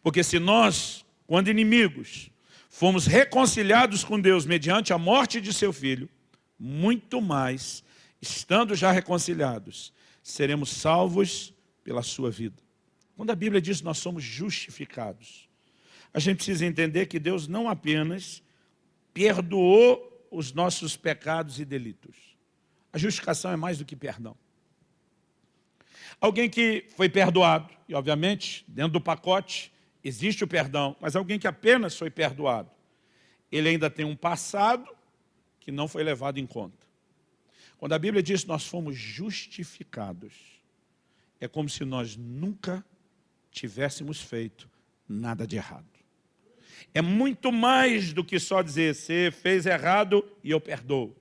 Porque se nós, quando inimigos, fomos reconciliados com Deus mediante a morte de seu filho, muito mais, estando já reconciliados, seremos salvos pela sua vida. Quando a Bíblia diz que nós somos justificados, a gente precisa entender que Deus não apenas perdoou os nossos pecados e delitos. A justificação é mais do que perdão. Alguém que foi perdoado, e obviamente, dentro do pacote, existe o perdão, mas alguém que apenas foi perdoado, ele ainda tem um passado que não foi levado em conta. Quando a Bíblia diz que nós fomos justificados, é como se nós nunca tivéssemos feito nada de errado. é muito mais do que só dizer, você fez errado e eu perdoo.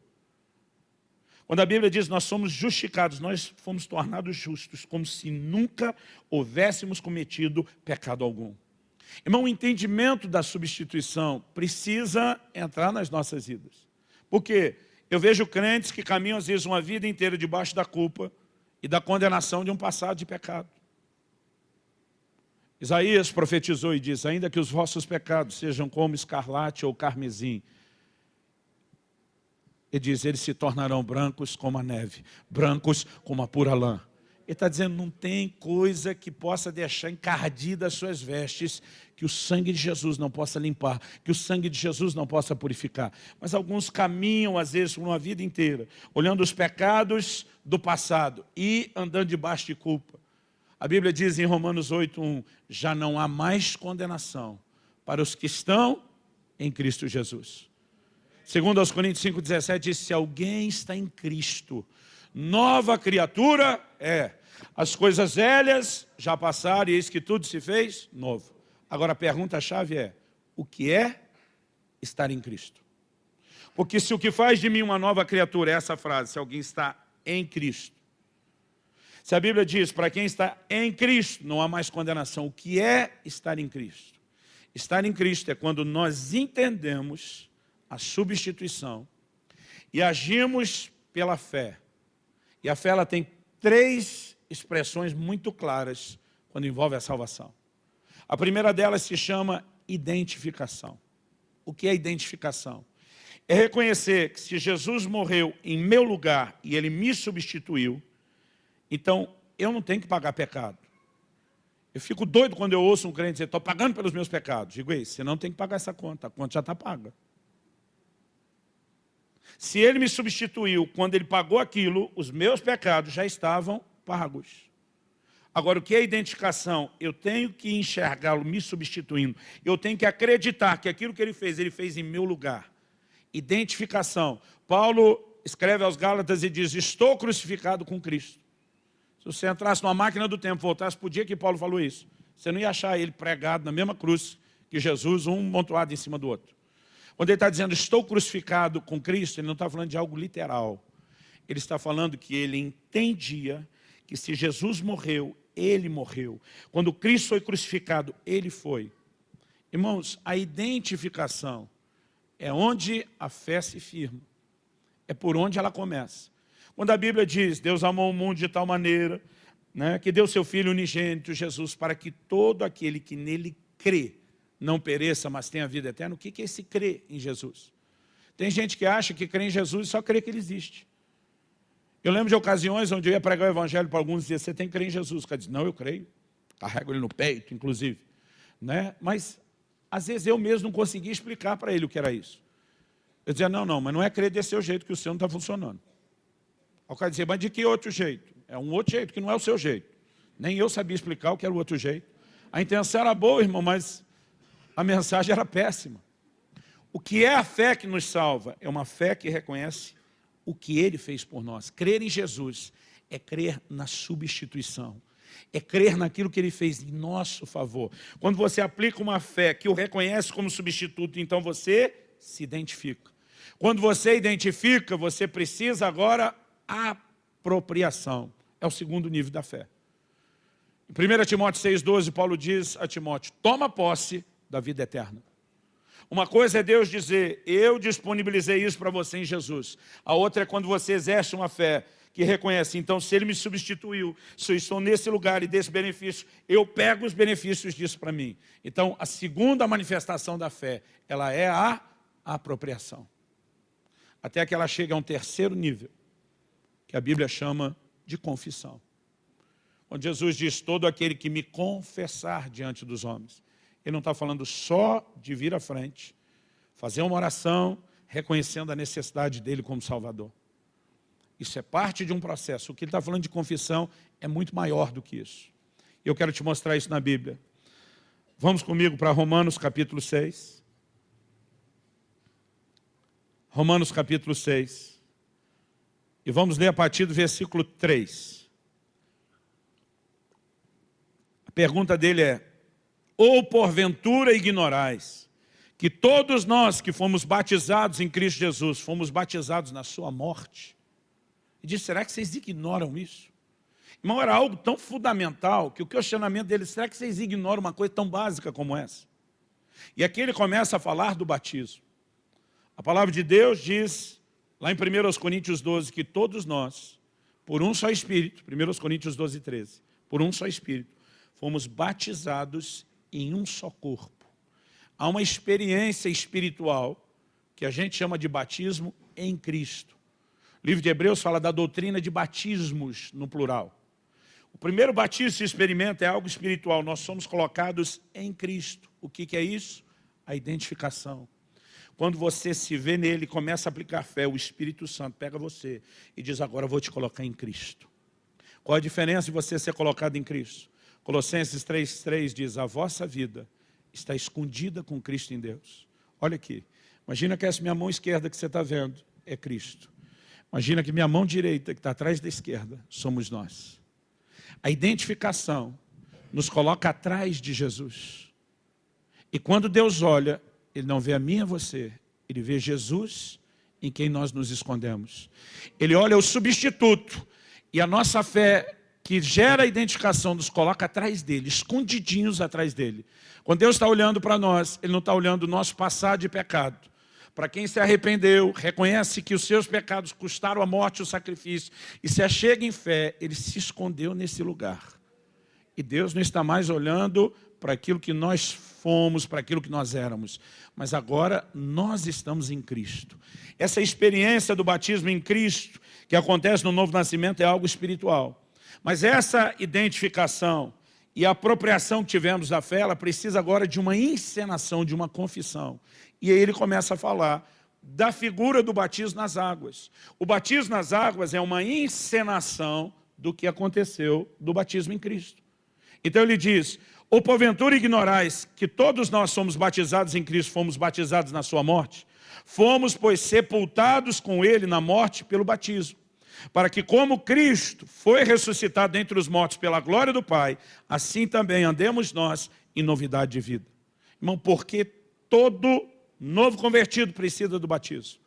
Quando a Bíblia diz nós somos justificados, nós fomos tornados justos, como se nunca houvéssemos cometido pecado algum. Irmão, o entendimento da substituição precisa entrar nas nossas vidas. Porque eu vejo crentes que caminham às vezes uma vida inteira debaixo da culpa e da condenação de um passado de pecado. Isaías profetizou e diz, ainda que os vossos pecados sejam como escarlate ou carmesim, ele diz, eles se tornarão brancos como a neve, brancos como a pura lã. Ele está dizendo, não tem coisa que possa deixar encardida as suas vestes, que o sangue de Jesus não possa limpar, que o sangue de Jesus não possa purificar. Mas alguns caminham, às vezes, por uma vida inteira, olhando os pecados do passado e andando debaixo de culpa. A Bíblia diz em Romanos 8.1, já não há mais condenação para os que estão em Cristo Jesus. Segundo aos Coríntios 5,17 diz, se alguém está em Cristo, nova criatura é. As coisas velhas já passaram e eis que tudo se fez novo. Agora a pergunta-chave é, o que é estar em Cristo? Porque se o que faz de mim uma nova criatura é essa frase, se alguém está em Cristo. Se a Bíblia diz, para quem está em Cristo, não há mais condenação. O que é estar em Cristo? Estar em Cristo é quando nós entendemos a substituição e agimos pela fé. E a fé ela tem três expressões muito claras quando envolve a salvação. A primeira delas se chama identificação. O que é identificação? É reconhecer que se Jesus morreu em meu lugar e Ele me substituiu, então eu não tenho que pagar pecado. Eu fico doido quando eu ouço um crente dizer, estou pagando pelos meus pecados. Digo, ei, você não tem que pagar essa conta, a conta já está paga. Se ele me substituiu quando ele pagou aquilo, os meus pecados já estavam pagos. Agora, o que é identificação? Eu tenho que enxergá-lo me substituindo. Eu tenho que acreditar que aquilo que ele fez, ele fez em meu lugar. Identificação. Paulo escreve aos Gálatas e diz, estou crucificado com Cristo. Se você entrasse numa máquina do tempo, voltasse para o dia que Paulo falou isso, você não ia achar ele pregado na mesma cruz que Jesus, um montuado em cima do outro. Quando ele está dizendo, estou crucificado com Cristo, ele não está falando de algo literal. Ele está falando que ele entendia que se Jesus morreu, ele morreu. Quando Cristo foi crucificado, ele foi. Irmãos, a identificação é onde a fé se firma. É por onde ela começa. Quando a Bíblia diz, Deus amou o mundo de tal maneira, né, que deu seu Filho unigênito, Jesus, para que todo aquele que nele crê, não pereça, mas tenha vida eterna. O que é esse crer em Jesus? Tem gente que acha que crê em Jesus e só crê que ele existe. Eu lembro de ocasiões onde eu ia pregar o evangelho para alguns e dizia, você tem que crer em Jesus. O cara diz, não, eu creio. Carrego ele no peito, inclusive. Né? Mas, às vezes, eu mesmo não conseguia explicar para ele o que era isso. Eu dizia, não, não, mas não é crer desse jeito que o seu não está funcionando. O cara dizia, mas de que outro jeito? É um outro jeito que não é o seu jeito. Nem eu sabia explicar o que era o outro jeito. A intenção era boa, irmão, mas a mensagem era péssima. O que é a fé que nos salva? É uma fé que reconhece o que Ele fez por nós. Crer em Jesus é crer na substituição. É crer naquilo que Ele fez em nosso favor. Quando você aplica uma fé que o reconhece como substituto, então você se identifica. Quando você identifica, você precisa agora apropriação. É o segundo nível da fé. Em 1 Timóteo 6,12, Paulo diz a Timóteo, toma posse da vida eterna. Uma coisa é Deus dizer, eu disponibilizei isso para você em Jesus. A outra é quando você exerce uma fé que reconhece, então se Ele me substituiu, se eu estou nesse lugar e desse benefício, eu pego os benefícios disso para mim. Então, a segunda manifestação da fé, ela é a apropriação. Até que ela chega a um terceiro nível, que a Bíblia chama de confissão. Quando Jesus diz, todo aquele que me confessar diante dos homens, ele não está falando só de vir à frente, fazer uma oração, reconhecendo a necessidade dele como Salvador. Isso é parte de um processo. O que ele está falando de confissão é muito maior do que isso. Eu quero te mostrar isso na Bíblia. Vamos comigo para Romanos capítulo 6. Romanos capítulo 6. E vamos ler a partir do versículo 3. A pergunta dele é, ou porventura ignorais que todos nós que fomos batizados em Cristo Jesus, fomos batizados na sua morte. E disse, será que vocês ignoram isso? Irmão, era algo tão fundamental que o questionamento dele, será que vocês ignoram uma coisa tão básica como essa? E aqui ele começa a falar do batismo. A palavra de Deus diz, lá em 1 Coríntios 12, que todos nós, por um só Espírito, 1 Coríntios 12, 13, por um só Espírito, fomos batizados em um só corpo há uma experiência espiritual que a gente chama de batismo em Cristo. O livro de Hebreus fala da doutrina de batismos no plural. O primeiro batismo se experimenta é algo espiritual, nós somos colocados em Cristo. O que, que é isso? A identificação. Quando você se vê nele, começa a aplicar fé, o Espírito Santo pega você e diz, agora eu vou te colocar em Cristo. Qual a diferença de você ser colocado em Cristo? Colossenses 3,3 diz, a vossa vida está escondida com Cristo em Deus. Olha aqui, imagina que essa minha mão esquerda que você está vendo é Cristo. Imagina que minha mão direita, que está atrás da esquerda, somos nós. A identificação nos coloca atrás de Jesus. E quando Deus olha, Ele não vê a mim e a você, Ele vê Jesus em quem nós nos escondemos. Ele olha o substituto, e a nossa fé que gera a identificação nos coloca atrás dele, escondidinhos atrás dele. Quando Deus está olhando para nós, Ele não está olhando o nosso passado de pecado. Para quem se arrependeu, reconhece que os seus pecados custaram a morte e o sacrifício, e se achega em fé, ele se escondeu nesse lugar. E Deus não está mais olhando para aquilo que nós fomos, para aquilo que nós éramos. Mas agora nós estamos em Cristo. Essa experiência do batismo em Cristo, que acontece no novo nascimento, é algo espiritual. Mas essa identificação e a apropriação que tivemos da fé, ela precisa agora de uma encenação, de uma confissão. E aí ele começa a falar da figura do batismo nas águas. O batismo nas águas é uma encenação do que aconteceu do batismo em Cristo. Então ele diz, ou porventura ignorais que todos nós somos batizados em Cristo, fomos batizados na sua morte? Fomos, pois, sepultados com ele na morte pelo batismo para que como Cristo foi ressuscitado dentre os mortos pela glória do Pai, assim também andemos nós em novidade de vida. Irmão, porque todo novo convertido precisa do batismo?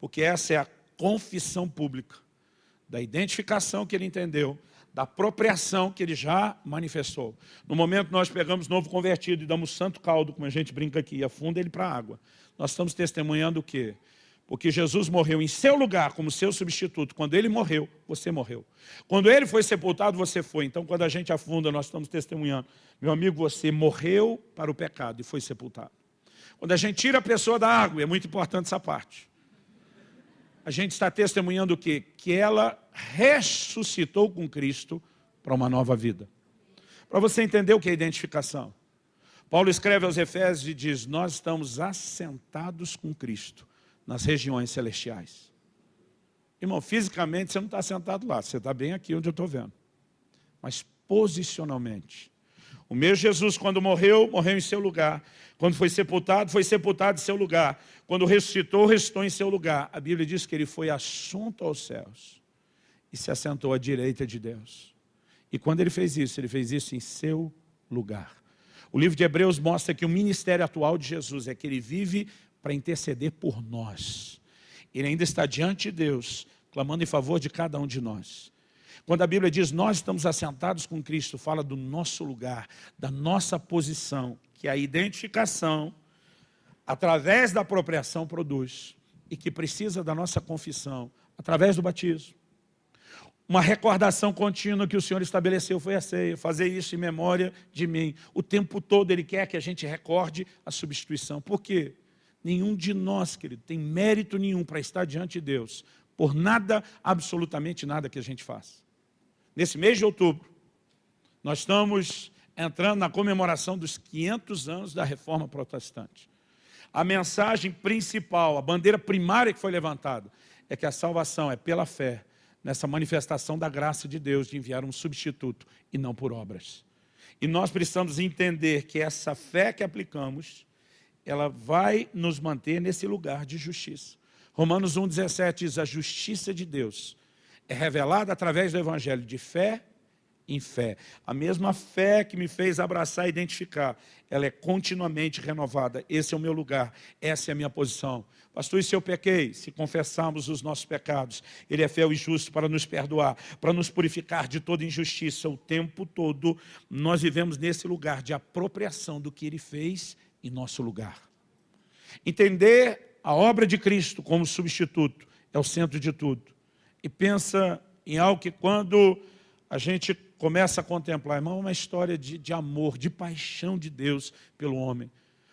Porque essa é a confissão pública, da identificação que ele entendeu, da apropriação que ele já manifestou. No momento nós pegamos novo convertido e damos santo caldo, como a gente brinca aqui, e afunda ele para a água. Nós estamos testemunhando o quê? Porque Jesus morreu em seu lugar, como seu substituto. Quando ele morreu, você morreu. Quando ele foi sepultado, você foi. Então, quando a gente afunda, nós estamos testemunhando. Meu amigo, você morreu para o pecado e foi sepultado. Quando a gente tira a pessoa da água, é muito importante essa parte. A gente está testemunhando o quê? Que ela ressuscitou com Cristo para uma nova vida. Para você entender o que é identificação. Paulo escreve aos Efésios e diz, nós estamos assentados com Cristo nas regiões celestiais. Irmão, fisicamente você não está sentado lá, você está bem aqui onde eu estou vendo. Mas posicionalmente. O meu Jesus, quando morreu, morreu em seu lugar. Quando foi sepultado, foi sepultado em seu lugar. Quando ressuscitou, ressuscitou em seu lugar. A Bíblia diz que ele foi assunto aos céus e se assentou à direita de Deus. E quando ele fez isso, ele fez isso em seu lugar. O livro de Hebreus mostra que o ministério atual de Jesus é que ele vive para interceder por nós. Ele ainda está diante de Deus, clamando em favor de cada um de nós. Quando a Bíblia diz, nós estamos assentados com Cristo, fala do nosso lugar, da nossa posição, que a identificação, através da apropriação, produz, e que precisa da nossa confissão, através do batismo. Uma recordação contínua que o Senhor estabeleceu foi a ceia, fazer isso em memória de mim. O tempo todo Ele quer que a gente recorde a substituição. Por quê? Nenhum de nós, querido, tem mérito nenhum para estar diante de Deus, por nada, absolutamente nada que a gente faz. Nesse mês de outubro, nós estamos entrando na comemoração dos 500 anos da Reforma Protestante. A mensagem principal, a bandeira primária que foi levantada, é que a salvação é pela fé, nessa manifestação da graça de Deus de enviar um substituto e não por obras. E nós precisamos entender que essa fé que aplicamos ela vai nos manter nesse lugar de justiça. Romanos 1,17 diz, a justiça de Deus é revelada através do evangelho de fé em fé. A mesma fé que me fez abraçar e identificar, ela é continuamente renovada. Esse é o meu lugar, essa é a minha posição. Pastor, e se eu pequei? Se confessarmos os nossos pecados, Ele é fiel e justo para nos perdoar, para nos purificar de toda injustiça. O tempo todo nós vivemos nesse lugar de apropriação do que Ele fez em nosso lugar. Entender a obra de Cristo como substituto é o centro de tudo. E pensa em algo que quando a gente começa a contemplar, irmão, é uma história de, de amor, de paixão de Deus pelo homem.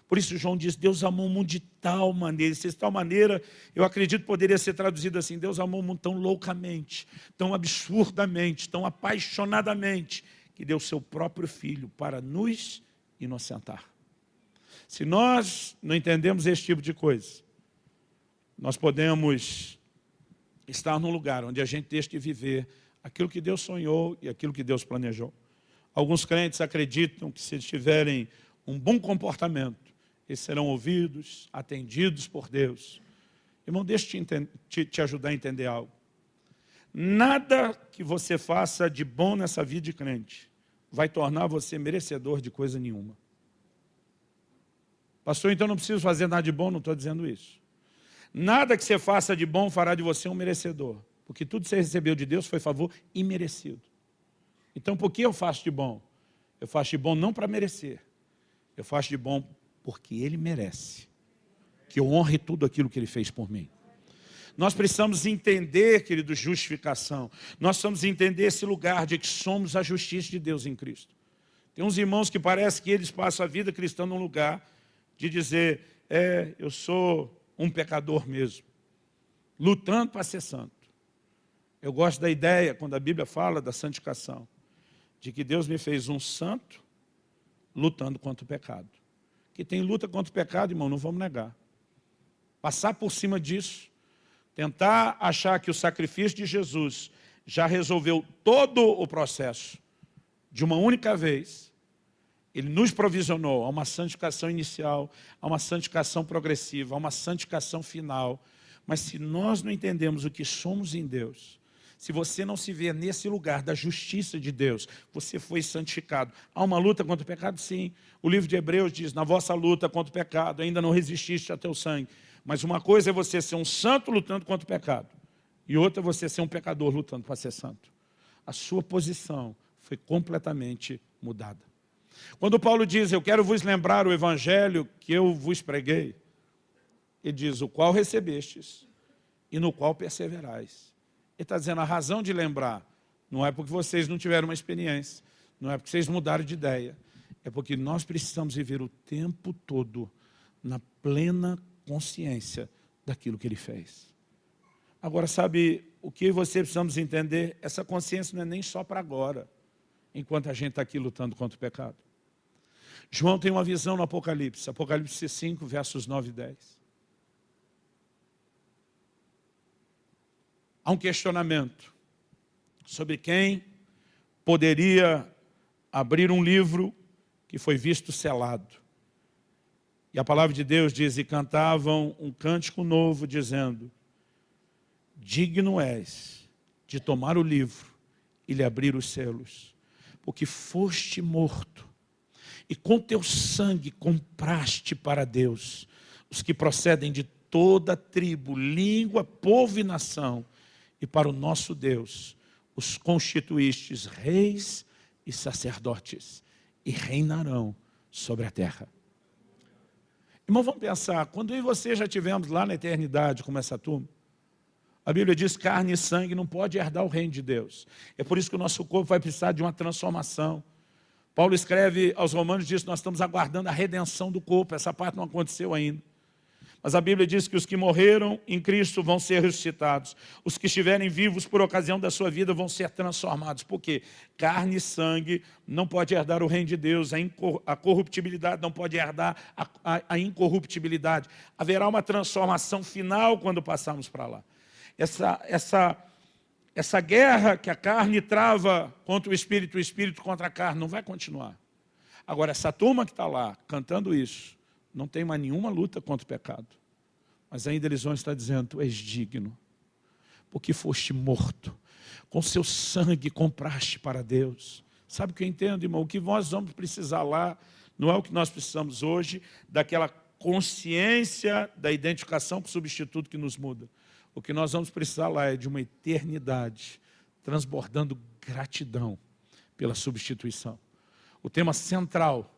Por isso João diz, Deus amou o mundo de tal maneira, de tal maneira, eu acredito poderia ser traduzido assim, Deus amou o mundo tão loucamente, tão absurdamente, tão apaixonadamente, que deu seu próprio Filho para nos inocentar. Se nós não entendemos esse tipo de coisa, nós podemos estar num lugar onde a gente deixa de viver aquilo que Deus sonhou e aquilo que Deus planejou. Alguns crentes acreditam que se eles tiverem um bom comportamento, eles serão ouvidos, atendidos por Deus. Irmão, deixa eu te, te, te ajudar a entender algo. Nada que você faça de bom nessa vida de crente vai tornar você merecedor de coisa nenhuma. Pastor, então não preciso fazer nada de bom, não estou dizendo isso. Nada que você faça de bom fará de você um merecedor. Porque tudo que você recebeu de Deus foi favor imerecido. Então, por que eu faço de bom? Eu faço de bom não para merecer. Eu faço de bom porque Ele merece. Que eu honre tudo aquilo que Ele fez por mim. Nós precisamos entender, querido, justificação. Nós precisamos entender esse lugar de que somos a justiça de Deus em Cristo. Tem uns irmãos que parece que eles passam a vida cristã num lugar de dizer, é, eu sou um pecador mesmo, lutando para ser santo. Eu gosto da ideia, quando a Bíblia fala da santificação, de que Deus me fez um santo lutando contra o pecado. Que tem luta contra o pecado, irmão, não vamos negar. Passar por cima disso, tentar achar que o sacrifício de Jesus já resolveu todo o processo de uma única vez, ele nos provisionou a uma santificação inicial, a uma santificação progressiva, a uma santificação final. Mas se nós não entendemos o que somos em Deus, se você não se vê nesse lugar da justiça de Deus, você foi santificado. Há uma luta contra o pecado? Sim. O livro de Hebreus diz, na vossa luta contra o pecado, ainda não resististe até o sangue. Mas uma coisa é você ser um santo lutando contra o pecado. E outra é você ser um pecador lutando para ser santo. A sua posição foi completamente mudada. Quando Paulo diz, eu quero vos lembrar o evangelho que eu vos preguei, ele diz, o qual recebestes e no qual perseverais. Ele está dizendo, a razão de lembrar não é porque vocês não tiveram uma experiência, não é porque vocês mudaram de ideia, é porque nós precisamos viver o tempo todo na plena consciência daquilo que Ele fez. Agora, sabe, o que você precisamos entender, essa consciência não é nem só para agora, enquanto a gente está aqui lutando contra o pecado. João tem uma visão no Apocalipse, Apocalipse 5, versos 9 e 10. há um questionamento sobre quem poderia abrir um livro que foi visto selado. E a palavra de Deus diz, e cantavam um cântico novo, dizendo, digno és de tomar o livro e lhe abrir os selos, porque foste morto, e com teu sangue compraste para Deus os que procedem de toda tribo, língua, povo e nação, e para o nosso Deus os constituístes reis e sacerdotes e reinarão sobre a terra. Irmão, vamos pensar, quando eu e você já tivemos lá na eternidade como essa turma, a Bíblia diz carne e sangue não pode herdar o reino de Deus. É por isso que o nosso corpo vai precisar de uma transformação. Paulo escreve aos romanos, diz nós estamos aguardando a redenção do corpo, essa parte não aconteceu ainda. Mas a Bíblia diz que os que morreram em Cristo vão ser ressuscitados. Os que estiverem vivos por ocasião da sua vida vão ser transformados. Por quê? Carne e sangue não pode herdar o reino de Deus. A, corruptibilidade não pode herdar a, a, a incorruptibilidade. Haverá uma transformação final quando passarmos para lá. Essa, essa, essa guerra que a carne trava contra o Espírito, o Espírito contra a carne, não vai continuar. Agora, essa turma que está lá cantando isso, não tem mais nenhuma luta contra o pecado. Mas ainda eles vão estar dizendo, tu és digno, porque foste morto, com seu sangue compraste para Deus. Sabe o que eu entendo, irmão? O que nós vamos precisar lá não é o que nós precisamos hoje, daquela consciência da identificação com o substituto que nos muda. O que nós vamos precisar lá é de uma eternidade transbordando gratidão pela substituição. O tema central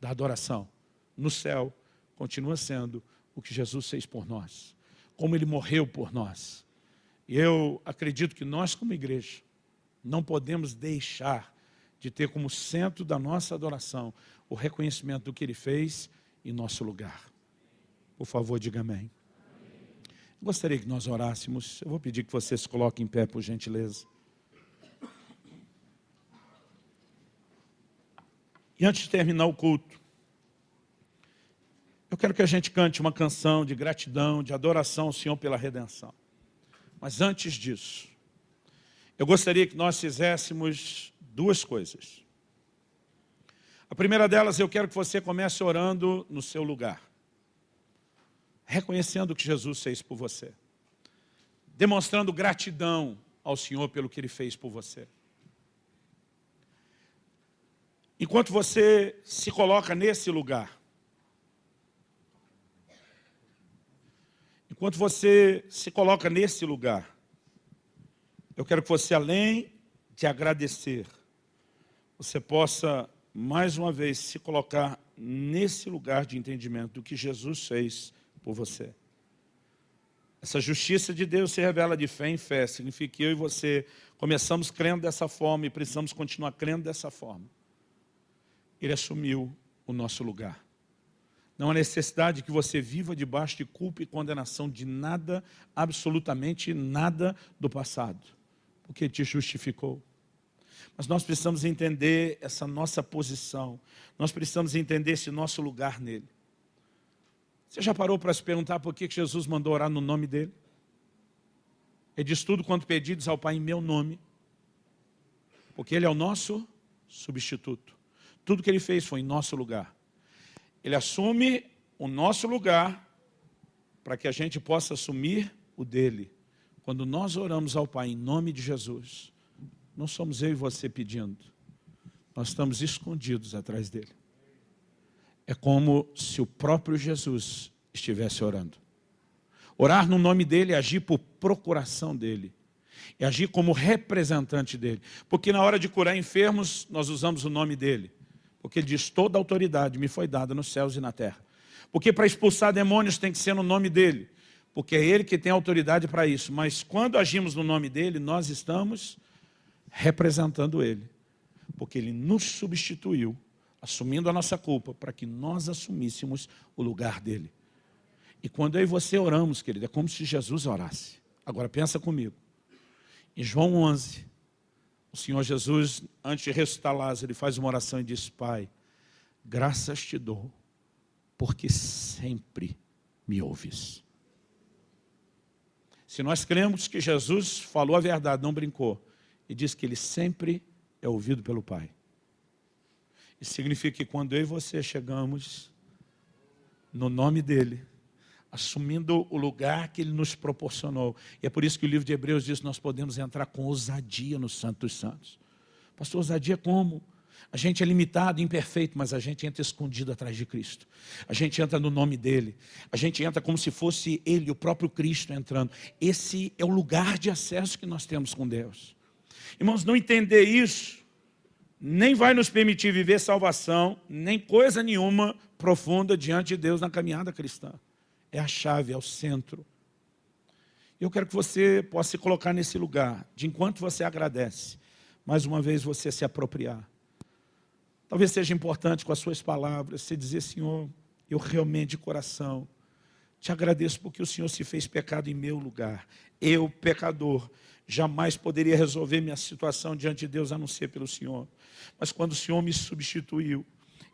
da adoração no céu continua sendo o que Jesus fez por nós, como Ele morreu por nós. E eu acredito que nós, como igreja, não podemos deixar de ter como centro da nossa adoração o reconhecimento do que Ele fez em nosso lugar. Por favor, diga amém. Gostaria que nós orássemos. Eu vou pedir que você se coloque em pé, por gentileza. E antes de terminar o culto, eu quero que a gente cante uma canção de gratidão, de adoração ao Senhor pela redenção. Mas antes disso, eu gostaria que nós fizéssemos duas coisas. A primeira delas, eu quero que você comece orando no seu lugar reconhecendo o que Jesus fez por você, demonstrando gratidão ao Senhor pelo que Ele fez por você. Enquanto você se coloca nesse lugar, enquanto você se coloca nesse lugar, eu quero que você, além de agradecer, você possa, mais uma vez, se colocar nesse lugar de entendimento do que Jesus fez por você. Essa justiça de Deus se revela de fé em fé. Significa que eu e você começamos crendo dessa forma e precisamos continuar crendo dessa forma. Ele assumiu o nosso lugar. Não há necessidade que você viva debaixo de culpa e condenação de nada, absolutamente nada do passado. Porque te justificou. Mas nós precisamos entender essa nossa posição. Nós precisamos entender esse nosso lugar nele. Você já parou para se perguntar por que Jesus mandou orar no nome dele? Ele diz tudo quanto pedidos ao Pai em meu nome. Porque ele é o nosso substituto. Tudo que ele fez foi em nosso lugar. Ele assume o nosso lugar para que a gente possa assumir o dele. Quando nós oramos ao Pai em nome de Jesus, não somos eu e você pedindo. Nós estamos escondidos atrás dele. É como se o próprio Jesus estivesse orando. Orar no nome dele é agir por procuração dele. É agir como representante dele. Porque na hora de curar enfermos, nós usamos o nome dele. Porque ele diz, toda autoridade me foi dada nos céus e na terra. Porque para expulsar demônios tem que ser no nome dele. Porque é ele que tem autoridade para isso. Mas quando agimos no nome dele, nós estamos representando ele. Porque ele nos substituiu assumindo a nossa culpa, para que nós assumíssemos o lugar dele. E quando eu e você oramos, querido, é como se Jesus orasse. Agora pensa comigo. Em João 11, o Senhor Jesus, antes de ressuscitar Lázaro, ele faz uma oração e diz, Pai, graças te dou, porque sempre me ouves. Se nós cremos que Jesus falou a verdade, não brincou, e diz que ele sempre é ouvido pelo Pai. Isso significa que quando eu e você chegamos no nome dEle, assumindo o lugar que Ele nos proporcionou. E é por isso que o livro de Hebreus diz que nós podemos entrar com ousadia no Santo dos Santos. Pastor, ousadia como? A gente é limitado, imperfeito, mas a gente entra escondido atrás de Cristo. A gente entra no nome dEle. A gente entra como se fosse Ele, o próprio Cristo entrando. Esse é o lugar de acesso que nós temos com Deus. Irmãos, não entender isso nem vai nos permitir viver salvação, nem coisa nenhuma profunda diante de Deus na caminhada cristã. É a chave, é o centro. Eu quero que você possa se colocar nesse lugar, de enquanto você agradece, mais uma vez você se apropriar. Talvez seja importante com as suas palavras, você dizer, Senhor, eu realmente de coração te agradeço porque o Senhor se fez pecado em meu lugar. Eu, pecador, jamais poderia resolver minha situação diante de Deus a não ser pelo Senhor. Mas quando o Senhor me substituiu,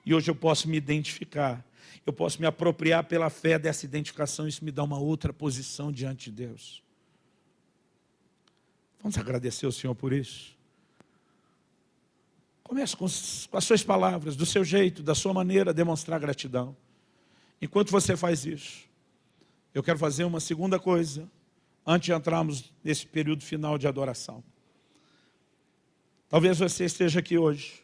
e hoje eu posso me identificar, eu posso me apropriar pela fé dessa identificação, isso me dá uma outra posição diante de Deus. Vamos agradecer ao Senhor por isso. Comece com, com as suas palavras, do seu jeito, da sua maneira, demonstrar gratidão. Enquanto você faz isso, eu quero fazer uma segunda coisa, antes de entrarmos nesse período final de adoração. Talvez você esteja aqui hoje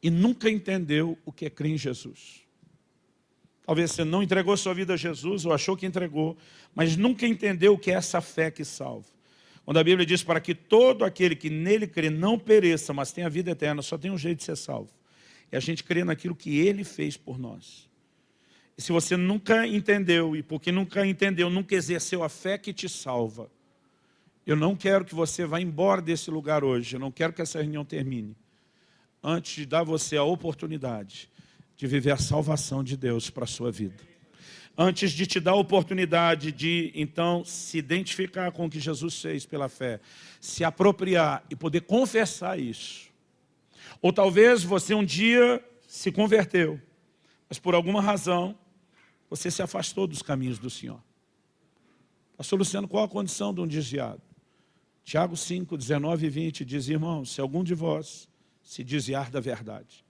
e nunca entendeu o que é crer em Jesus. Talvez você não entregou sua vida a Jesus ou achou que entregou, mas nunca entendeu o que é essa fé que salva. Quando a Bíblia diz para que todo aquele que nele crê não pereça, mas tenha vida eterna, só tem um jeito de ser salvo. É a gente crer naquilo que ele fez por nós. E se você nunca entendeu, e porque nunca entendeu, nunca exerceu a fé que te salva, eu não quero que você vá embora desse lugar hoje, eu não quero que essa reunião termine, antes de dar você a oportunidade de viver a salvação de Deus para a sua vida. Antes de te dar a oportunidade de, então, se identificar com o que Jesus fez pela fé, se apropriar e poder confessar isso. Ou talvez você um dia se converteu, mas por alguma razão você se afastou dos caminhos do Senhor. Pastor Luciano, qual a condição de um desviado? Tiago 5, 19 e 20 diz, irmãos, se algum de vós se desviar da verdade,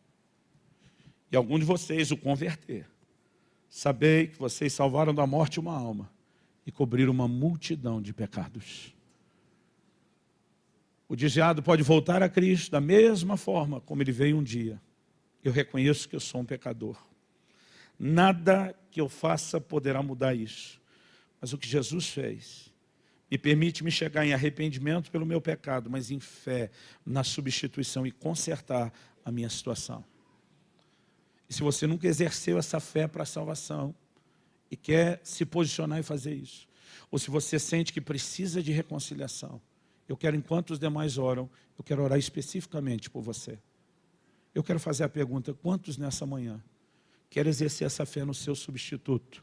e algum de vocês o converter, sabei que vocês salvaram da morte uma alma e cobriram uma multidão de pecados. O desviado pode voltar a Cristo da mesma forma como ele veio um dia. Eu reconheço que eu sou um pecador. Nada que eu faça poderá mudar isso. Mas o que Jesus fez me permite me chegar em arrependimento pelo meu pecado, mas em fé na substituição e consertar a minha situação. E se você nunca exerceu essa fé para a salvação e quer se posicionar e fazer isso, ou se você sente que precisa de reconciliação, eu quero, enquanto os demais oram, eu quero orar especificamente por você. Eu quero fazer a pergunta, quantos nessa manhã querem exercer essa fé no seu substituto?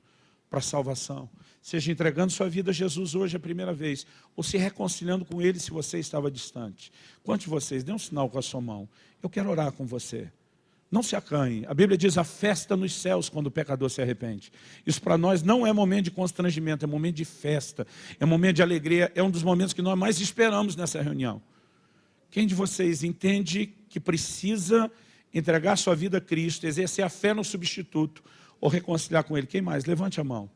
para a salvação. Seja entregando sua vida a Jesus hoje a primeira vez, ou se reconciliando com Ele se você estava distante. Quantos de vocês, dê um sinal com a sua mão. Eu quero orar com você. Não se acanhe. A Bíblia diz a festa nos céus quando o pecador se arrepende. Isso para nós não é momento de constrangimento, é momento de festa, é momento de alegria, é um dos momentos que nós mais esperamos nessa reunião. Quem de vocês entende que precisa entregar sua vida a Cristo, exercer a fé no substituto, ou reconciliar com Ele? Quem mais? Levante a mão.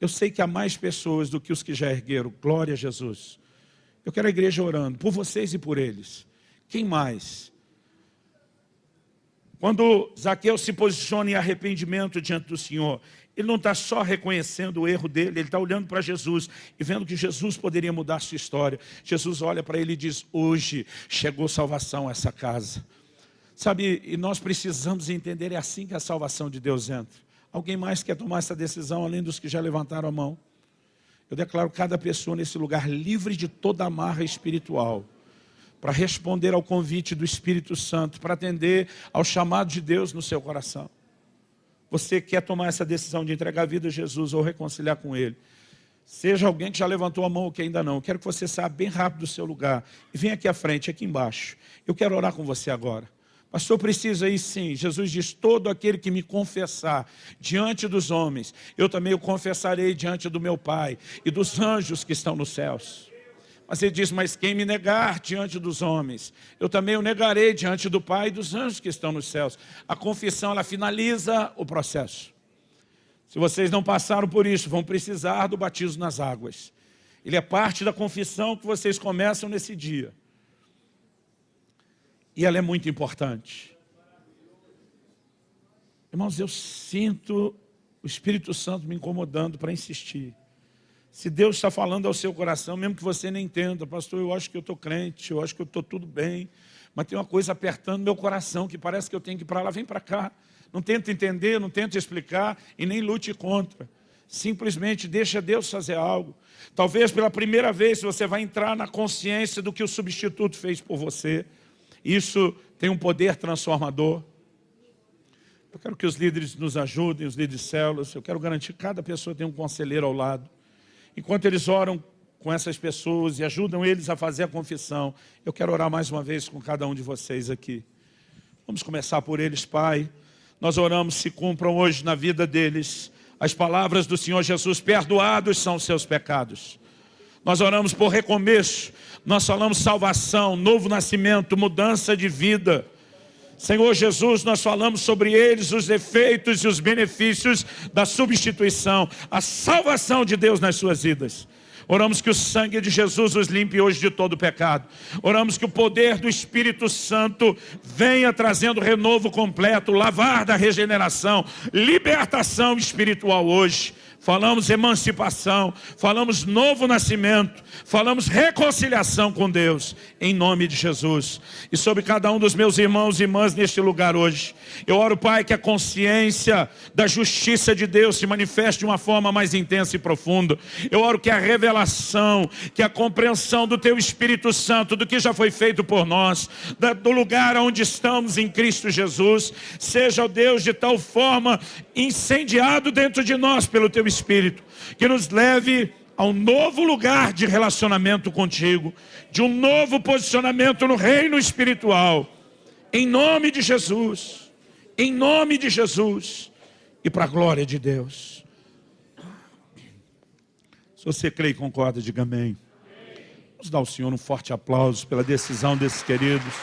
Eu sei que há mais pessoas do que os que já ergueram. Glória a Jesus. Eu quero a igreja orando por vocês e por eles. Quem mais? Quando Zaqueu se posiciona em arrependimento diante do Senhor, ele não está só reconhecendo o erro dele, ele está olhando para Jesus e vendo que Jesus poderia mudar sua história. Jesus olha para ele e diz, hoje chegou salvação a essa casa. Sabe, e nós precisamos entender, é assim que a salvação de Deus entra. Alguém mais quer tomar essa decisão, além dos que já levantaram a mão? Eu declaro cada pessoa nesse lugar livre de toda amarra espiritual, para responder ao convite do Espírito Santo, para atender ao chamado de Deus no seu coração. Você quer tomar essa decisão de entregar a vida a Jesus ou reconciliar com Ele? Seja alguém que já levantou a mão ou que ainda não. Eu quero que você saia bem rápido do seu lugar. E venha aqui à frente, aqui embaixo. Eu quero orar com você agora. Pastor, precisa aí sim. Jesus diz, todo aquele que me confessar diante dos homens, eu também o confessarei diante do meu Pai e dos anjos que estão nos céus. Mas ele diz, mas quem me negar diante dos homens, eu também o negarei diante do Pai e dos anjos que estão nos céus. A confissão, ela finaliza o processo. Se vocês não passaram por isso, vão precisar do batismo nas águas. Ele é parte da confissão que vocês começam nesse dia. E ela é muito importante. Irmãos, eu sinto o Espírito Santo me incomodando para insistir. Se Deus está falando ao seu coração, mesmo que você nem entenda, pastor, eu acho que eu estou crente, eu acho que eu estou tudo bem, mas tem uma coisa apertando meu coração, que parece que eu tenho que ir para lá, vem para cá. Não tenta entender, não tenta explicar e nem lute contra. Simplesmente deixa Deus fazer algo. Talvez pela primeira vez você vai entrar na consciência do que o substituto fez por você. Isso tem um poder transformador. Eu quero que os líderes nos ajudem, os líderes de células. Eu quero garantir que cada pessoa tem um conselheiro ao lado. Enquanto eles oram com essas pessoas e ajudam eles a fazer a confissão, eu quero orar mais uma vez com cada um de vocês aqui. Vamos começar por eles, Pai. Nós oramos, se cumpram hoje na vida deles as palavras do Senhor Jesus, perdoados são os seus pecados. Nós oramos por recomeço, nós falamos salvação, novo nascimento, mudança de vida. Senhor Jesus, nós falamos sobre eles os efeitos e os benefícios da substituição, a salvação de Deus nas suas vidas. Oramos que o sangue de Jesus os limpe hoje de todo pecado. Oramos que o poder do Espírito Santo venha trazendo renovo completo, lavar da regeneração, libertação espiritual hoje falamos emancipação, falamos novo nascimento, falamos reconciliação com Deus, em nome de Jesus. E sobre cada um dos meus irmãos e irmãs neste lugar hoje, eu oro, Pai, que a consciência da justiça de Deus se manifeste de uma forma mais intensa e profunda. Eu oro que a revelação, que a compreensão do Teu Espírito Santo, do que já foi feito por nós, do lugar onde estamos em Cristo Jesus, seja, o Deus, de tal forma incendiado dentro de nós pelo Teu Espírito, que nos leve a um novo lugar de relacionamento contigo, de um novo posicionamento no reino espiritual, em nome de Jesus, em nome de Jesus, e para a glória de Deus. Se você crê e concorda, diga amém. Vamos dar ao Senhor um forte aplauso pela decisão desses queridos.